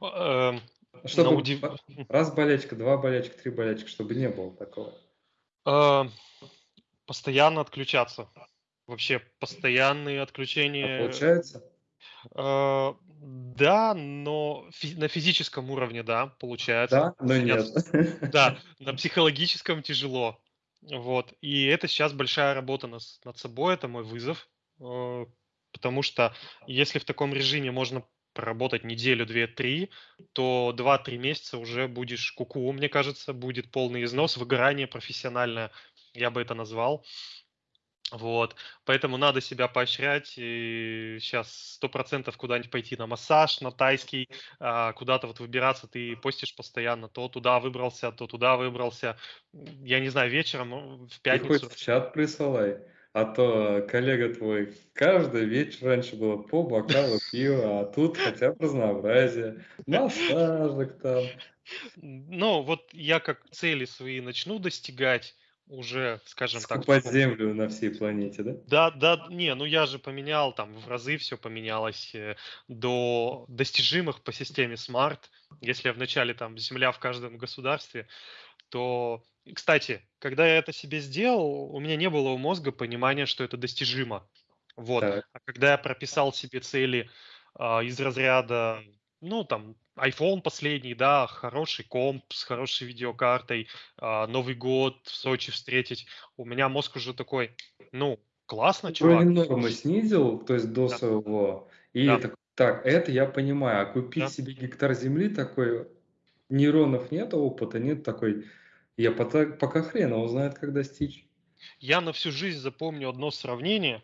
Эм, Чтобы на удив- раз болячка, два болячка, три болячка, чтобы не было такого. Э, Постоянно отключаться. Вообще постоянные А отключения. получается? Э, Да, но фи- на физическом уровне, да, получается. Да, но нет. Да, на психологическом тяжело. Вот. И это сейчас большая работа нас- над собой, это мой вызов. э, Потому что если в таком режиме можно проработать неделю, две, три, то 2-3 месяца уже будешь куку, мне кажется, будет полный износ, выгорание профессиональное, я бы это назвал. Вот, поэтому надо себя поощрять. И сейчас сто процентов куда-нибудь пойти на массаж, на тайский, а, куда-то вот выбираться. Ты постишь постоянно, то туда выбрался, то туда выбрался. Я не знаю, вечером, ну, в Ты пятницу. хоть в чат присылай. А то коллега твой каждый вечер раньше было по бокалу пива, а тут хотя бы разнообразие. Массажик там. Ну, вот я как цели свои начну достигать уже, скажем так, в Скупать землю на всей планете, да? Да, да, не, ну я же поменял, там в разы все поменялось э, до достижимых по системе Smart. Если вначале там Земля в каждом государстве, то, кстати, когда я это себе сделал, у меня не было у мозга понимания, что это достижимо. Вот. Так. А когда я прописал себе цели а, из разряда, ну, там, iPhone последний, да, хороший комп с хорошей видеокартой, а, Новый год в Сочи встретить, у меня мозг уже такой, ну, классно, чувак. Уровень нормы снизил, то есть до Да. своего. И Да. так, так, это я понимаю. А купить Да. себе гектар земли такой, нейронов нет, опыта нет такой. Я пока, пока хрен его знает, как достичь. Я на всю жизнь запомню одно сравнение.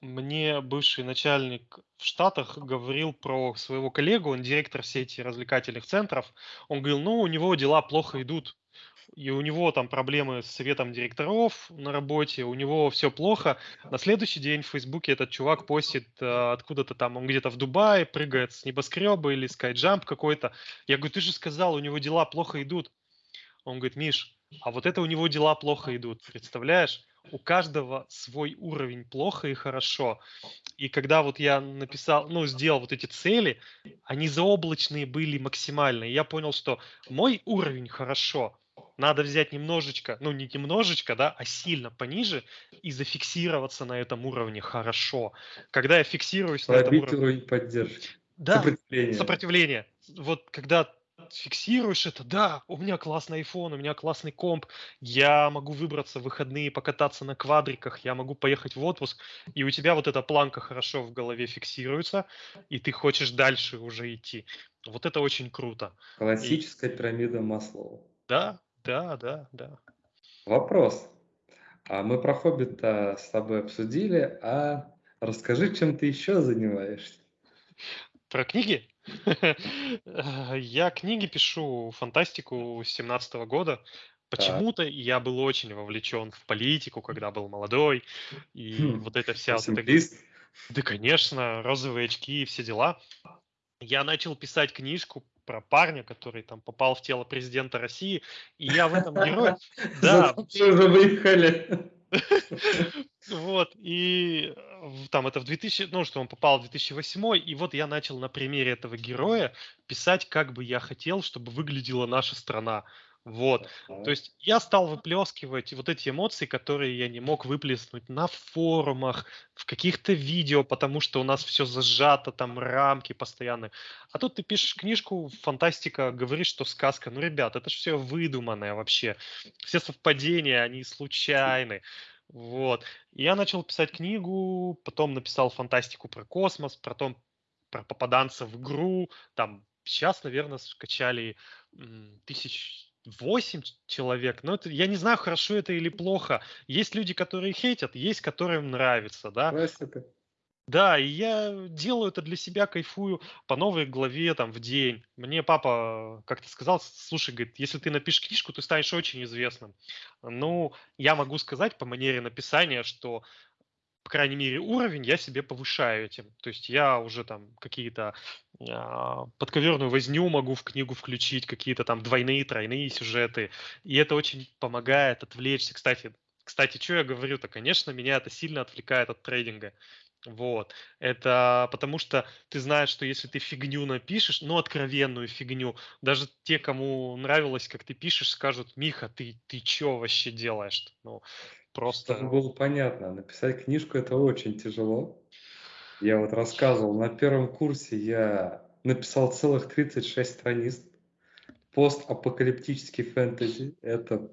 Мне бывший начальник в Штатах говорил про своего коллегу, он директор сети развлекательных центров. Он говорил, ну, у него дела плохо идут. И у него там проблемы с советом директоров на работе, у него все плохо. На следующий день в Фейсбуке этот чувак постит э, откуда-то там, он где-то в Дубае, прыгает с небоскреба или скайджамп какой-то. Я говорю, ты же сказал, у него дела плохо идут. Он говорит, Миш, а вот это у него дела плохо идут, представляешь? У каждого свой уровень плохо и хорошо. И когда вот я написал, ну, сделал вот эти цели, они заоблачные были максимально. И я понял, что мой уровень хорошо, надо взять немножечко, ну, не немножечко, да, а сильно пониже и зафиксироваться на этом уровне хорошо. Когда я фиксируюсь на этом уровне... уровень поддержки. Да, Сопротивление. сопротивление. Вот когда фиксируешь это, да, у меня классный iPhone, у меня классный комп, я могу выбраться в выходные, покататься на квадриках, я могу поехать в отпуск, и у тебя вот эта планка хорошо в голове фиксируется, и ты хочешь дальше уже идти. Вот это очень круто. Классическая пирамида Маслоу. Да, да, да, да. Вопрос. А мы про Хоббита с тобой обсудили, а расскажи, чем ты еще занимаешься? Про книги? Я книги пишу, фантастику с 17 года. Почему-то я был очень вовлечен в политику, когда был молодой, и Хм, вот эта вся... вот эта-? Да, конечно, розовые очки и все дела. Я начал писать книжку про парня, который там попал в тело президента России, и я в этом герое... Да, Зато уже выехали. Вот, и э, там это в 2000, ну, что он попал в 2008, и вот я начал на примере этого героя писать, как бы я хотел, чтобы выглядела наша страна. Вот, то есть я стал выплескивать вот эти эмоции, которые я не мог выплеснуть на форумах, в каких-то видео, потому что у нас все зажато, там рамки постоянно. А тут ты пишешь книжку, фантастика, говоришь, что сказка. Ну, ребят, это же все выдуманное вообще. Все совпадения, они случайны. Вот. Я начал писать книгу, потом написал фантастику про космос, потом про попаданца в игру. Там сейчас, наверное, скачали тысяч восемь человек. Но это, я не знаю, хорошо это или плохо. Есть люди, которые хейтят, есть, которым нравится, да. Классика. Да, и я делаю это для себя, кайфую по новой главе там в день. Мне папа как-то сказал, слушай, говорит, если ты напишешь книжку, ты станешь очень известным. Ну, я могу сказать по манере написания, что, по крайней мере, уровень я себе повышаю этим. То есть я уже там какие-то а, подковерную возню могу в книгу включить, какие-то там двойные, тройные сюжеты. И это очень помогает отвлечься. Кстати, кстати, что я говорю-то, конечно, меня это сильно отвлекает от трейдинга. Вот. Это потому что ты знаешь, что если ты фигню напишешь, ну, откровенную фигню, даже те, кому нравилось, как ты пишешь, скажут, Миха, ты, ты чё вообще делаешь? Ну, просто... Чтобы было понятно, написать книжку это очень тяжело. Я вот рассказывал, на первом курсе я написал целых 36 страниц. Постапокалиптический фэнтези. Это,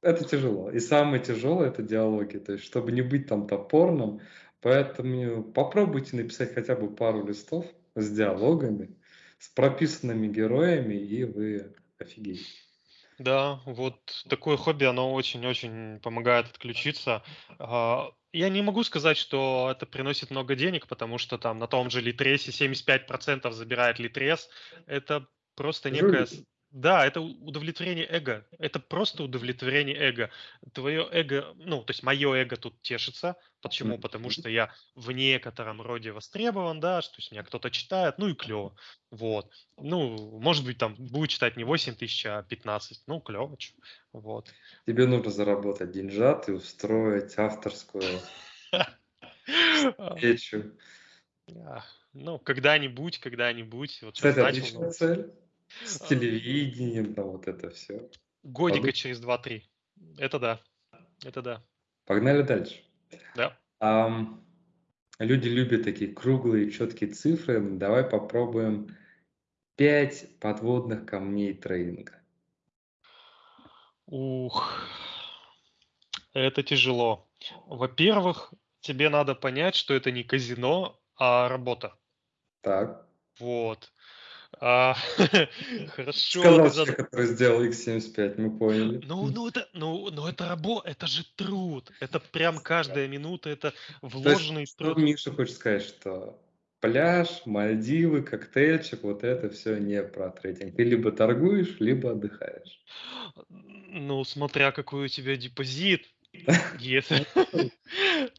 это тяжело. И самое тяжелое это диалоги. То есть, чтобы не быть там топорным, поэтому попробуйте написать хотя бы пару листов с диалогами, с прописанными героями, и вы офигеете. Да, вот такое хобби, оно очень-очень помогает отключиться. А, Я не могу сказать, что это приносит много денег, потому что там на том же Литресе 75% забирает Литрес. Это просто некая... Жулики. Да, это удовлетворение эго. Это просто удовлетворение эго. Твое эго, ну, то есть мое эго тут тешится. Почему? Потому что я в некотором роде востребован, да, что есть меня кто-то читает, ну и клево. Вот. Ну, может быть, там будет читать не 8 тысяч, а 15. Ну, клево. Вот. Тебе нужно заработать деньжат и устроить авторскую встречу. Ну, когда-нибудь, когда-нибудь, вот Кстати, отличная цель. С А. телевидением, там вот это все. годика Подумай. через 2-3. Это да. Это да. Погнали дальше. Да. Ам, люди любят такие круглые, четкие цифры. Давай попробуем пять подводных камней трейдинга. Ух, это тяжело. Во-первых, тебе надо понять, что это не казино, а работа. Так. Вот. А, Хорошо, Сказал который сделал X75, мы поняли. Ну, ну это, ну, ну это работа, это же труд. Это прям каждая минута, это вложенный труд. Миша хочет сказать, что пляж, Мальдивы, коктейльчик, вот это все не про трейдинг. Ты либо торгуешь, либо отдыхаешь. Ну, смотря какой у тебя депозит. Если... Ну,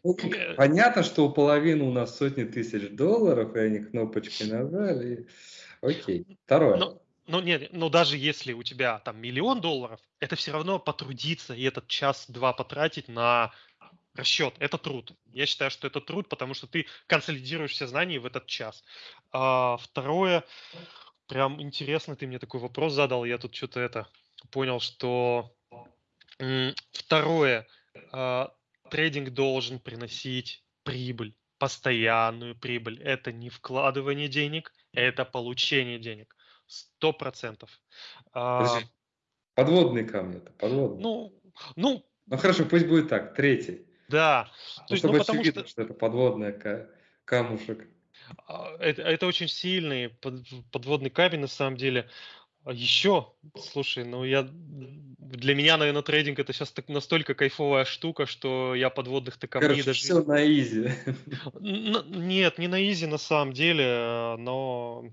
Э, Понятно, что у половины у нас сотни тысяч долларов, и они кнопочкой нажали. и- Окей. Второе. Ну, ну, нет, но даже если у тебя там миллион долларов, это все равно потрудиться и этот час-два потратить на расчет. Это труд. Я считаю, что это труд, потому что ты консолидируешь все знания в этот час. А, второе, прям интересно, ты мне такой вопрос задал, я тут что-то это понял, что второе, а, трейдинг должен приносить прибыль, постоянную прибыль. Это не вкладывание денег, это получение денег. Сто процентов. А. Подводные камни это подводные. ну, ну, Ну хорошо, пусть будет так. Третий. да. Ну, То есть, ну, чтобы потому очевидно, что что это подводная ка- камушек. а, это, это очень сильный под- подводный камень на самом деле. А Еще, слушай, ну я для меня, наверное, трейдинг это сейчас так настолько кайфовая штука, что я подводных-то камней Короче, даже все на изи. Н- Нет, не на изи на самом деле, но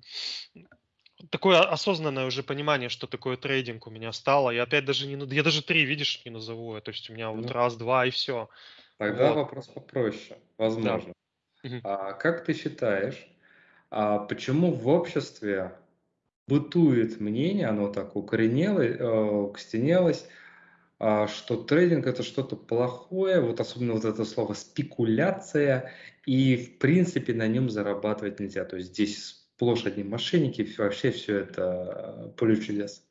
такое осознанное уже понимание, что такое трейдинг у меня стало. Я опять даже не, я даже три, видишь, не назову. То есть у меня вот Ну. раз, два и все. Тогда Вот. вопрос попроще, возможно. Мгм. А как ты считаешь, а почему в обществе бытует мнение, оно так укоренело, э, укостенелось, а, что трейдинг это что-то плохое, вот особенно вот это слово спекуляция, и в принципе на нем зарабатывать нельзя. То есть здесь сплошь одни мошенники, вообще все это э, поле чудес.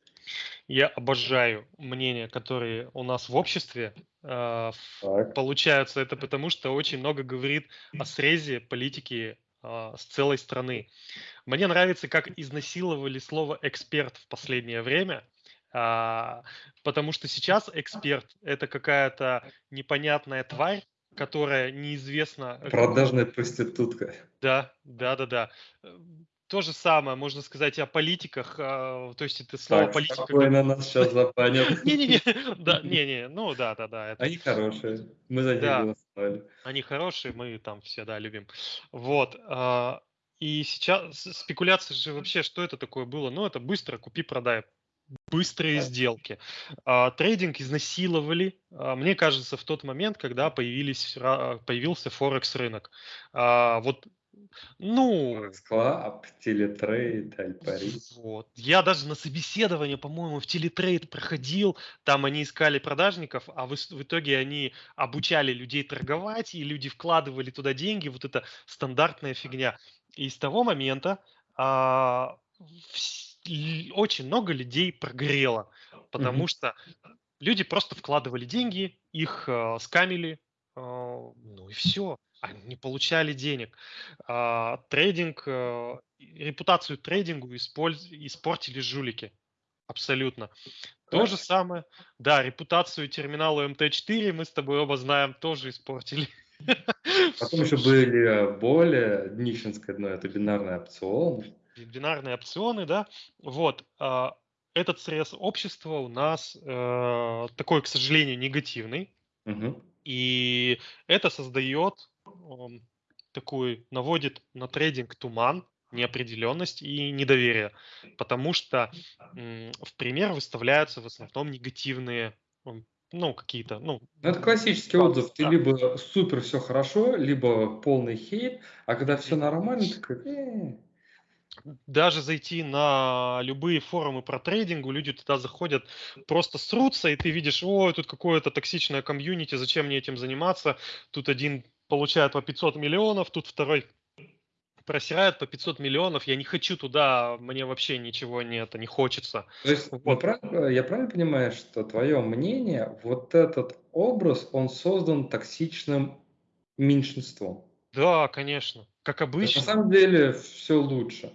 Я обожаю мнения, которые у нас в обществе э, Так. получаются. Это потому, что очень много говорит о срезе политики а, с целой страны. Мне нравится, как изнасиловали слово эксперт в последнее время. а, потому что сейчас эксперт это какая-то непонятная тварь, которая неизвестна. Продажная проститутка. Да, да, да, да. Э, То же самое можно сказать и о политиках. а, То есть это слово Так, политика. спокойно нас сейчас забанят. Не-не-не, да, не-не, ну да, да, да. Они хорошие, мы за них Да. голосовали. Они хорошие, мы там все, да, любим. Вот. И сейчас спекуляция же вообще, что это такое было? Ну, это быстро купи-продай. Быстрые сделки. А, Трейдинг изнасиловали, а, мне кажется, в тот момент, когда появились, появился Форекс рынок. А, Вот, ну, Club, Телетрейд, Альпари. вот. Я даже на собеседование, по-моему, в телетрейд проходил, там они искали продажников, а в, в итоге они обучали людей торговать, и люди вкладывали туда деньги, вот это стандартная фигня. И с того момента а, л- очень много людей прогрело, потому Мгм. что люди просто вкладывали деньги, их а, скамили, а, ну и все. Они не получали денег. А, трейдинг, э, репутацию трейдингу использ- испортили жулики. Абсолютно. То же самое. Да, репутацию терминала МТ4 мы с тобой оба знаем, тоже испортили. Потом еще были э, более днищенское дно, это бинарные опционы. Бинарные опционы, да. Вот. а, Этот срез общества у нас э, такой, к сожалению, негативный. Мгм. И это создает ам, такой, наводит на трейдинг туман, неопределенность и недоверие, потому что в пример выставляются в основном негативные ну, какие-то, ну... ну это классический отзыв. Ты либо супер все хорошо, либо полный хейт, а когда все нормально, ты такой... «Э». Даже зайти на любые форумы про трейдинг, люди туда заходят, просто срутся, и ты видишь, о, тут какое-то токсичное комьюнити, зачем мне этим заниматься? Тут один получает по 500 миллионов, тут второй просирают по 500 миллионов, я не хочу туда, мне вообще ничего не, это не хочется. То есть, вот. прав, я правильно понимаю, что твое мнение, вот этот образ, он создан токсичным меньшинством? Да, конечно, как обычно. На самом деле все лучше.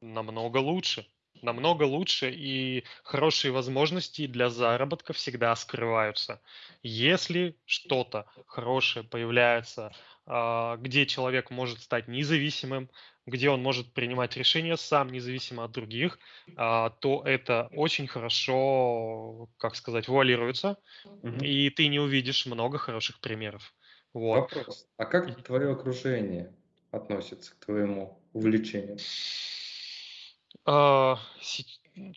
Намного лучше намного лучше и хорошие возможности для заработка всегда скрываются. Если что-то хорошее появляется где человек может стать независимым, где он может принимать решения сам, независимо от других, а, то это очень хорошо, как сказать, вуалируется, угу. и ты не увидишь много хороших примеров. Вот. Вопрос. А как твое окружение относится к твоему увлечению? А,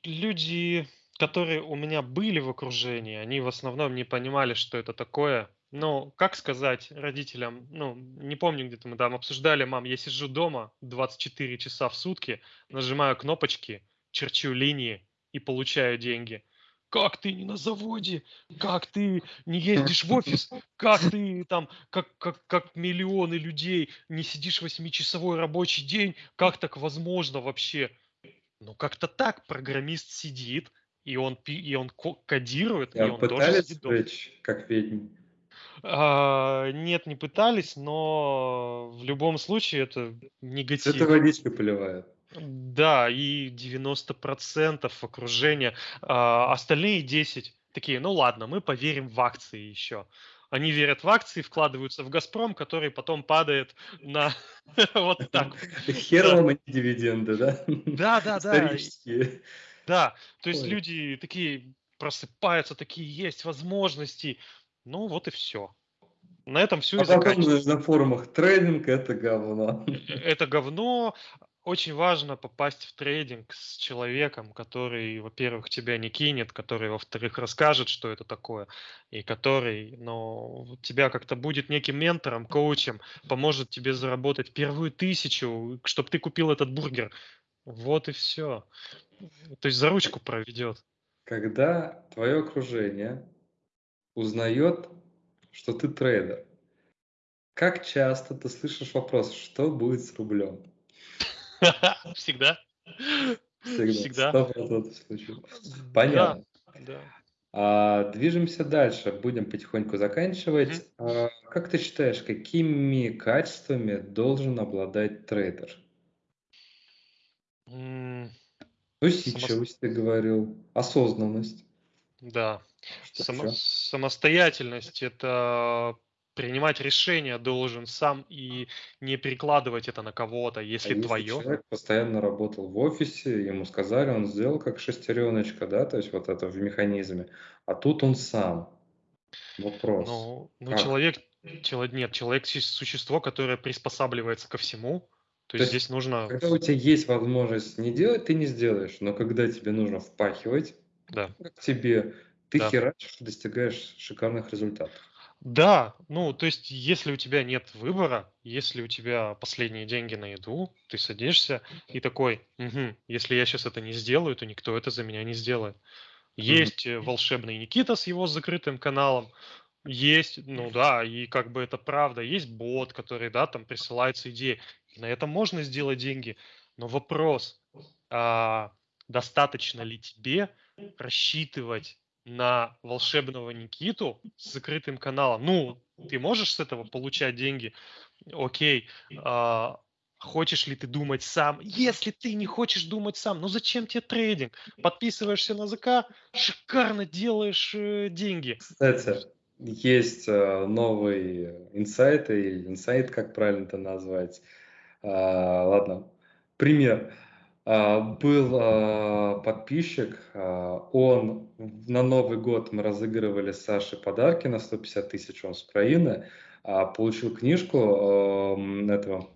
люди, которые у меня были в окружении, они в основном не понимали, что это такое, ну, как сказать родителям, ну, не помню, где-то мы там обсуждали, мам, я сижу дома 24 часа в сутки, нажимаю кнопочки, черчу линии и получаю деньги. Как ты не на заводе? Как ты не ездишь в офис? Как ты там, как, как, как миллионы людей не сидишь восьмичасовой рабочий день? Как так возможно вообще? Ну, как-то так программист сидит, и он, и он кодирует, Я и он тоже сидит дома. как ведьм. А, нет, не пытались, но в любом случае это негатив. Это водичка поливает. Да, и 90% окружения. А, остальные 10 такие, ну ладно, мы поверим в акции еще. Они верят в акции, вкладываются в «Газпром», который потом падает на вот так. Хер вам эти дивиденды, да? Да, да, да. Исторические. Да, то есть люди такие просыпаются, такие есть возможности, ну вот и все. На этом все а и заканчивается. на форумах трейдинг это говно. Это говно. Очень важно попасть в трейдинг с человеком, который, во-первых, тебя не кинет, который, во-вторых, расскажет, что это такое, и который, ну, тебя как-то будет неким ментором, коучем, поможет тебе заработать первую тысячу, чтобы ты купил этот бургер. Вот и все. То есть за ручку проведет. Когда твое окружение узнает, что ты трейдер. Как часто ты слышишь вопрос, что будет с рублем? Всегда. Всегда. Случаев. Понятно. Да. А, движемся дальше, будем потихоньку заканчивать. А, как ты считаешь, какими качествами должен обладать трейдер? Mm. Усидчивость, ты говорил, осознанность. Да. Само, самостоятельность это принимать решения должен сам и не перекладывать это на кого-то, если, а если твое. Человек постоянно работал в офисе, ему сказали, он сделал как шестереночка, да, то есть вот это в механизме, а тут он сам. Вопрос. Ну, ну человек, человек, нет, человек существо, которое приспосабливается ко всему. То, то есть здесь нужно. Когда у тебя есть возможность не делать, ты не сделаешь, но когда тебе нужно впахивать, да. как тебе ты да. херачишь, достигаешь шикарных результатов. Да, ну, то есть, если у тебя нет выбора, если у тебя последние деньги на еду, ты садишься и такой, угу, если я сейчас это не сделаю, то никто это за меня не сделает. Есть mm-hmm. волшебный Никита с его закрытым каналом, есть, ну да, и как бы это правда, есть бот, который, да, там присылается идеи. На этом можно сделать деньги, но вопрос, а, достаточно ли тебе рассчитывать на волшебного Никиту с закрытым каналом. Ну, ты можешь с этого получать деньги? Окей. А, хочешь ли ты думать сам? Если ты не хочешь думать сам, ну зачем тебе трейдинг? Подписываешься на ЗК, шикарно делаешь э, деньги. Кстати, есть э, новый инсайт, или инсайт, как правильно это назвать. А, ладно, пример. А, был а, подписчик, а, он на Новый год мы разыгрывали Саше подарки на 150 тысяч, он с Украины, получил книжку этого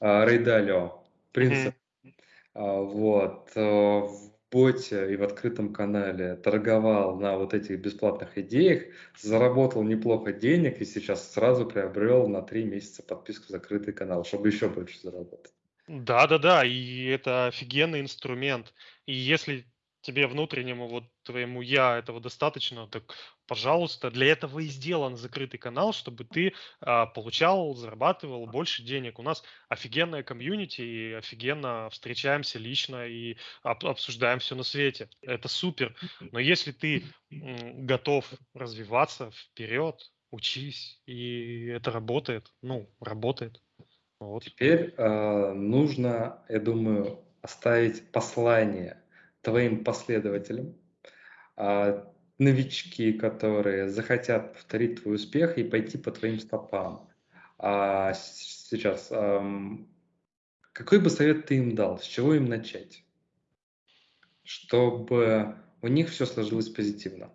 Рейдалио принцип. Вот. э, В боте и в открытом канале торговал на вот этих бесплатных идеях, заработал неплохо денег и сейчас сразу приобрел на три месяца подписку в закрытый канал, чтобы еще больше заработать. Да-да-да, и это офигенный инструмент. И если тебе внутреннему вот твоему я этого достаточно, так, пожалуйста, для этого и сделан закрытый канал, чтобы ты а, получал, зарабатывал больше денег. У нас офигенная комьюнити, и офигенно встречаемся лично и об- обсуждаем все на свете. Это супер. Но если ты м, готов развиваться вперед, учись, и это работает, ну, работает. Вот. Теперь э, нужно, я думаю, оставить послание твоим последователям, а, новички, которые захотят повторить твой успех и пойти по твоим стопам. А сейчас, ам, какой бы совет ты им дал, с чего им начать, чтобы у них все сложилось позитивно?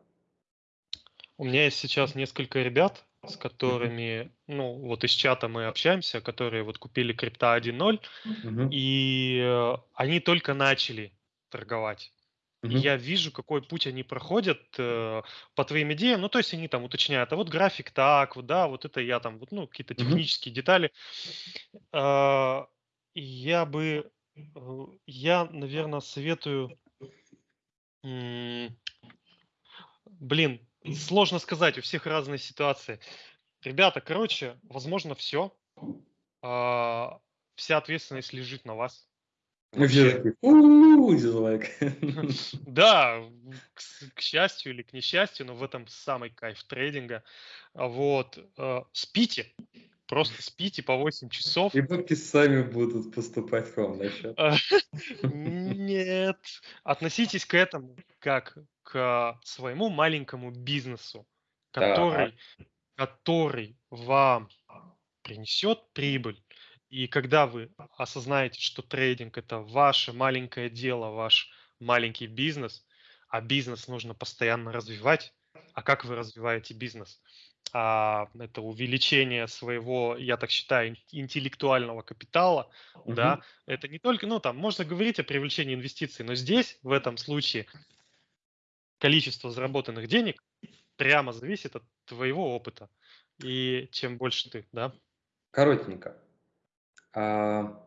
У меня есть сейчас несколько ребят, с которыми, ну, вот из чата мы общаемся, которые вот купили крипта 1.0, Мгм, и э, они только начали торговать. Мгм, я вижу, какой путь они проходят э, по твоим идеям. Ну, то есть они там уточняют, а вот график так, вот, да, вот это я там, вот, ну, какие-то технические детали. А, и я бы, э, я, наверное, советую, м, блин, сложно сказать, у всех разные ситуации. Ребята, короче, возможно, все. Вся ответственность лежит на вас. И все такие, дизлайк. Да, к, к счастью или к несчастью, но в этом самый кайф трейдинга. А Вот, э, спите, просто спите по 8 часов. И бабки сами будут поступать к вам на счет. А, Нет, относитесь к этому как к своему маленькому бизнесу, который, который вам принесет прибыль. И когда вы осознаете, что трейдинг это ваше маленькое дело, ваш маленький бизнес, а бизнес нужно постоянно развивать, а как вы развиваете бизнес? А, это увеличение своего, я так считаю, ин- интеллектуального капитала, да, Мгм. это не только, ну, там, можно говорить о привлечении инвестиций, но здесь, в этом случае, количество заработанных денег прямо зависит от твоего опыта. И чем больше ты, да, Коротенько. А,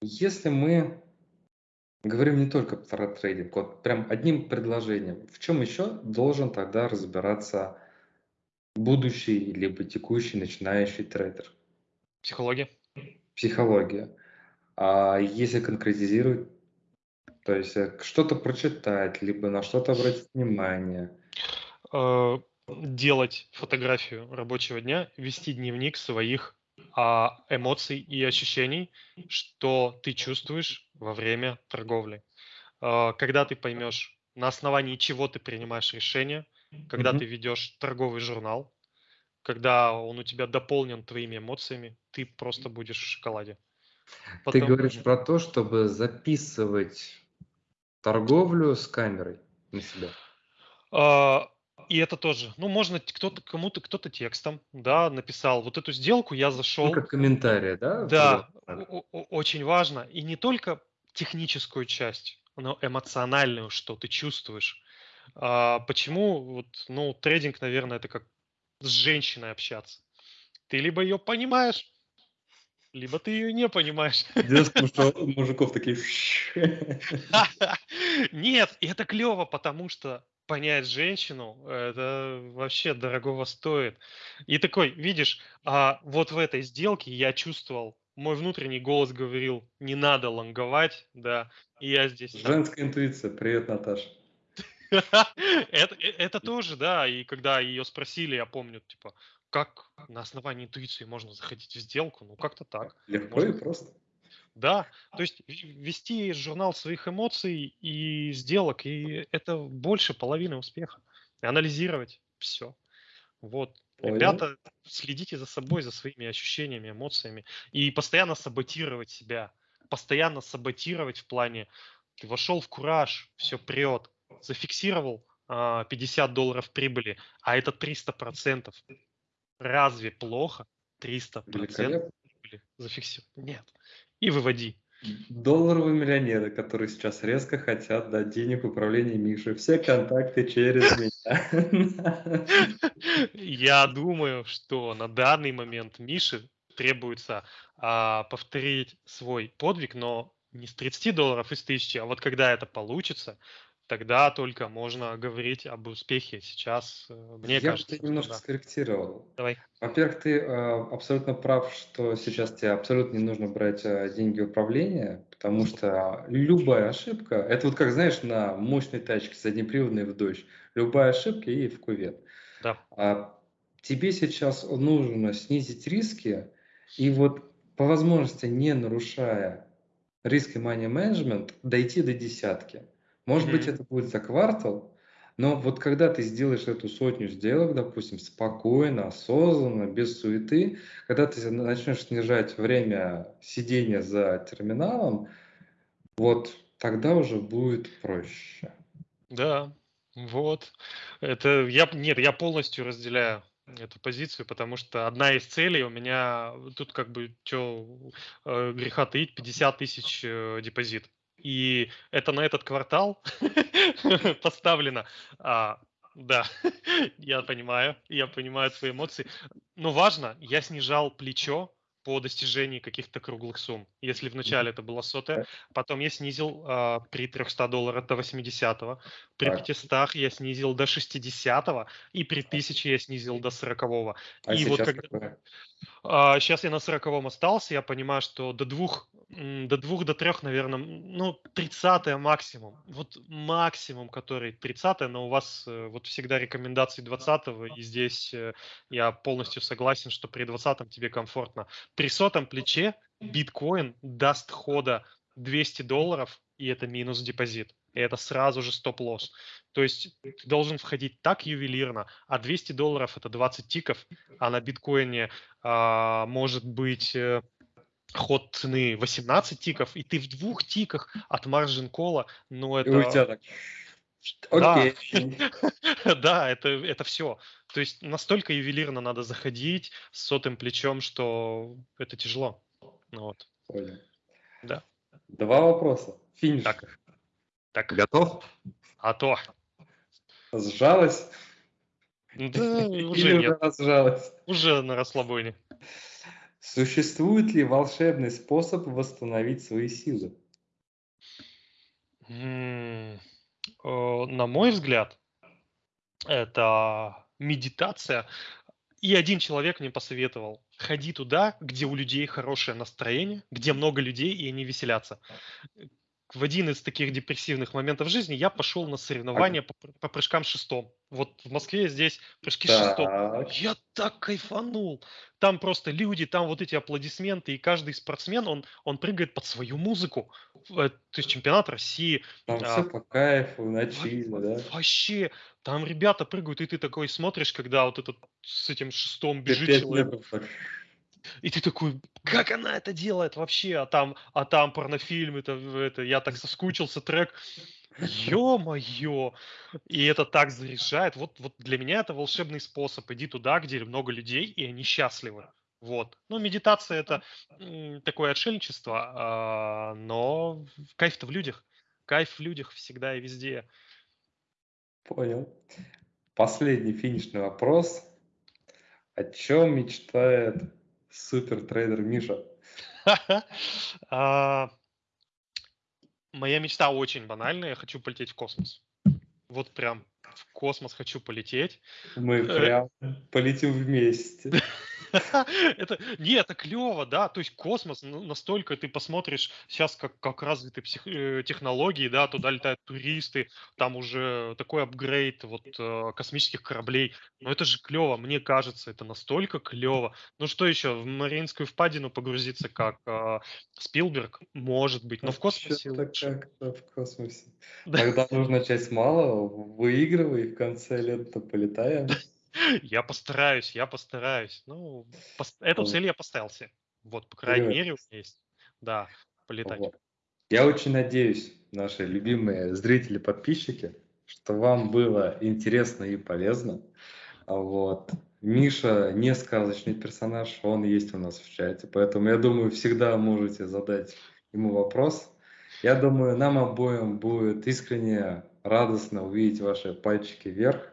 Если мы говорим не только про трейдинг, вот прям одним предложением, в чем еще должен тогда разбираться будущий либо текущий начинающий трейдер? психология. Психология. А если конкретизировать, то есть э, что-то прочитать, либо на что-то обратить внимание. Э, делать фотографию рабочего дня, вести дневник своих а, эмоций и ощущений, что ты чувствуешь во время торговли. Э, Когда ты поймешь, на основании чего ты принимаешь решение, когда Мгм. ты ведешь торговый журнал, когда он у тебя дополнен твоими эмоциями, ты просто будешь в шоколаде. Ты Потом- говоришь про то, чтобы записывать торговлю с камерой на себя. А, И это тоже. Ну, можно кто-то кому-то кто-то текстом, да, написал вот эту сделку, я Ну, зашел. как комментарии, да? Да, очень важно. И не только техническую часть, но эмоциональную, что ты чувствуешь. А, почему вот, ну, трейдинг, наверное, это как с женщиной общаться. Ты либо ее понимаешь, либо ты ее не понимаешь. 90 мужо- мужиков такие... Нет, это клево, потому что понять женщину, это вообще дорогого стоит. И такой, видишь, а вот в этой сделке я чувствовал, мой внутренний голос говорил, не надо лонговать, да, и я здесь... там- Женская интуиция. Привет, Наташа. это, э, это тоже, да, и когда ее спросили, я помню, типа, как на основании интуиции можно заходить в сделку, ну как-то так. Легко Можно. и просто. Да, то есть вести журнал своих эмоций и сделок, и это больше половины успеха. И анализировать все. Вот. Понял. Ребята, следите за собой, за своими ощущениями, эмоциями. И постоянно саботировать себя. Постоянно саботировать в плане, ты вошел в кураж, все прет, зафиксировал а, 50 долларов прибыли, а это 300%. Разве плохо? 300% Великолепно. прибыли зафиксировать? Нет. и выводи. Долларовые миллионеры, которые сейчас резко хотят дать денег в управление Миши. Все контакты через меня. Я думаю, что на данный момент Мише требуется а, повторить свой подвиг, но не с 30 долларов из 1000, а вот когда это получится, тогда только можно говорить об успехе. Сейчас, э, мне Я кажется, что немножко да. скорректировал. Давай. Во-первых, ты э, абсолютно прав, что сейчас тебе абсолютно не нужно брать э, деньги в управление, потому что любая ошибка, это вот как, знаешь, на мощной тачке заднеприводной в дождь, любая ошибка и в кувет. Да. А тебе сейчас нужно снизить риски и вот по возможности, не нарушая риск и money management, дойти до десятки. Может быть, Мгм. это будет за квартал, но вот когда ты сделаешь эту сотню сделок, допустим, спокойно, осознанно, без суеты, когда ты начнешь снижать время сидения за терминалом, вот тогда уже будет проще. Да, вот. Это я, нет, я полностью разделяю эту позицию, потому что одна из целей у меня тут как бы что греха таить 50 тысяч э, депозит. И это на этот квартал поставлено. А, да, я понимаю, я понимаю твои эмоции. Но важно, я снижал плечо по достижении каких-то круглых сумм. Если вначале это было сотая, потом я снизил а, при 300 долларов до 80 при Так. 500 я снизил до 60 и при 1000 я снизил до 40 А И вот сейчас когда- какое? сейчас я на 40 остался, я понимаю, что до двух, до двух, до трех, наверное, ну, 30 максимум. Вот максимум, который 30 но у вас э, вот всегда рекомендации 20 и здесь э, я полностью согласен, что при 20 тебе комфортно. При сотом плече биткоин даст хода 200 долларов, и это минус депозит. И это сразу же стоп-лосс. То есть ты должен входить так ювелирно, а 200 долларов это 20 тиков, а на биткоине а, может быть э, ход цены 18 тиков, и ты в двух тиках от маржин кола, ну И у тебя это... так. Да. Окей. Да, это, это все. То есть настолько ювелирно надо заходить с сотым плечом, что это тяжело. Ну Вот. Понял. Да. Два вопроса. Финиш. Так. Так, Готов? а то. Сжалась? Да, Или уже уже нет, разжалась? уже на расслабоне. Существует ли волшебный способ восстановить свои силы? М, э, На мой взгляд, это медитация. И один человек мне посоветовал, ходи туда, где у людей хорошее настроение, где много людей, и они веселятся. В один из таких депрессивных моментов жизни я пошел на соревнования по, по прыжкам шестом. Вот в Москве здесь прыжки шестом. Так. Я так кайфанул. Там просто люди, там вот эти аплодисменты, и каждый спортсмен, он, он прыгает под свою музыку. Э, То есть чемпионат России, Там А, все по кайфу, на Во- чиле, да? Вообще, там ребята прыгают, и ты такой смотришь, когда вот этот с этим шестом бежит человек. И ты такой, как она это делает вообще? А там, а там порнофильм, это, это, я так соскучился, трек. Ё-моё! И это так заряжает. Вот, вот для меня это волшебный способ. Иди туда, где много людей, и они счастливы. Вот. Ну, медитация это такое отшельничество, а, но кайф-то в людях. Кайф в людях всегда и везде. Понял. Последний финишный вопрос. О чем мечтает супертрейдер Миша? А, Моя мечта очень банальная. Я хочу полететь в космос. Вот прям в космос хочу полететь. Мы Э. прям полетим вместе. Это, не, это клево, да, то есть космос, ну, настолько ты посмотришь сейчас, как, как развиты псих- э, технологии, да, туда летают туристы, там уже такой апгрейд вот э, космических кораблей, но это же клево, мне кажется, это настолько клево. Ну что еще, в Мариинскую впадину погрузиться как э, Спилберг, может быть, но в космосе лучше. как-то в космосе. Да. Тогда нужно часть малого, выигрывай, и в конце лета полетаем. Я постараюсь, я постараюсь. Ну, пос- эту цель я поставил себе. Вот, по крайней Привет. мере, у меня есть. Да, полетать. Вот. Я очень надеюсь, наши любимые зрители, подписчики, что вам было интересно и полезно. Вот. Миша не сказочный персонаж, он есть у нас в чате, поэтому я думаю, всегда можете задать ему вопрос. Я думаю, нам обоим будет искренне радостно увидеть ваши пальчики вверх.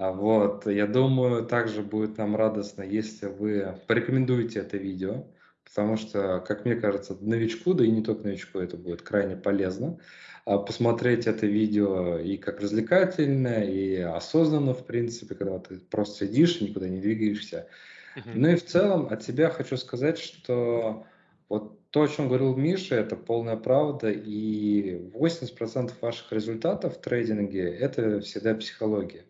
А вот, я думаю, также будет нам радостно, если вы порекомендуете это видео, потому что, как мне кажется, новичку, да и не только новичку, это будет крайне полезно а, посмотреть это видео и как развлекательное, и осознанно, в принципе, когда ты просто сидишь, никуда не двигаешься. Ну и в целом от себя хочу сказать, что вот то, о чем говорил Миша, это полная правда, и 80% ваших результатов в трейдинге – это всегда психология.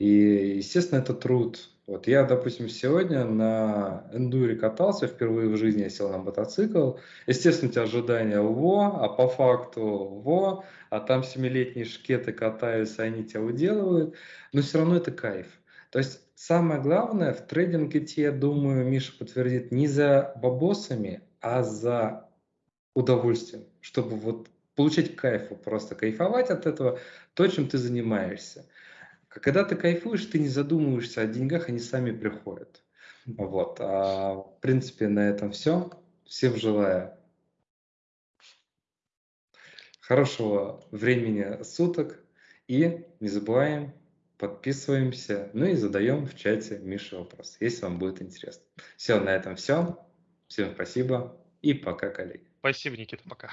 И, естественно, это труд. Вот я, допустим, сегодня на эндуре катался, впервые в жизни я сел на мотоцикл. Естественно, у тебя ожидания во, а по факту во, а там семилетние шкеты катаются, они тебя уделывают. Но все равно это кайф. То есть самое главное в трейдинге идти, я думаю, Миша подтвердит, не за бабосами, а за удовольствием, чтобы вот получить кайф, просто кайфовать от этого, то, чем ты занимаешься. Когда ты кайфуешь, ты не задумываешься о деньгах, они сами приходят. Вот. А, в принципе, на этом все. Всем желаю хорошего времени суток. И не забываем, подписываемся, ну и задаем в чате Мише вопрос, если вам будет интересно. Все, на этом все. Всем спасибо и пока, коллеги. Спасибо, Никита, пока.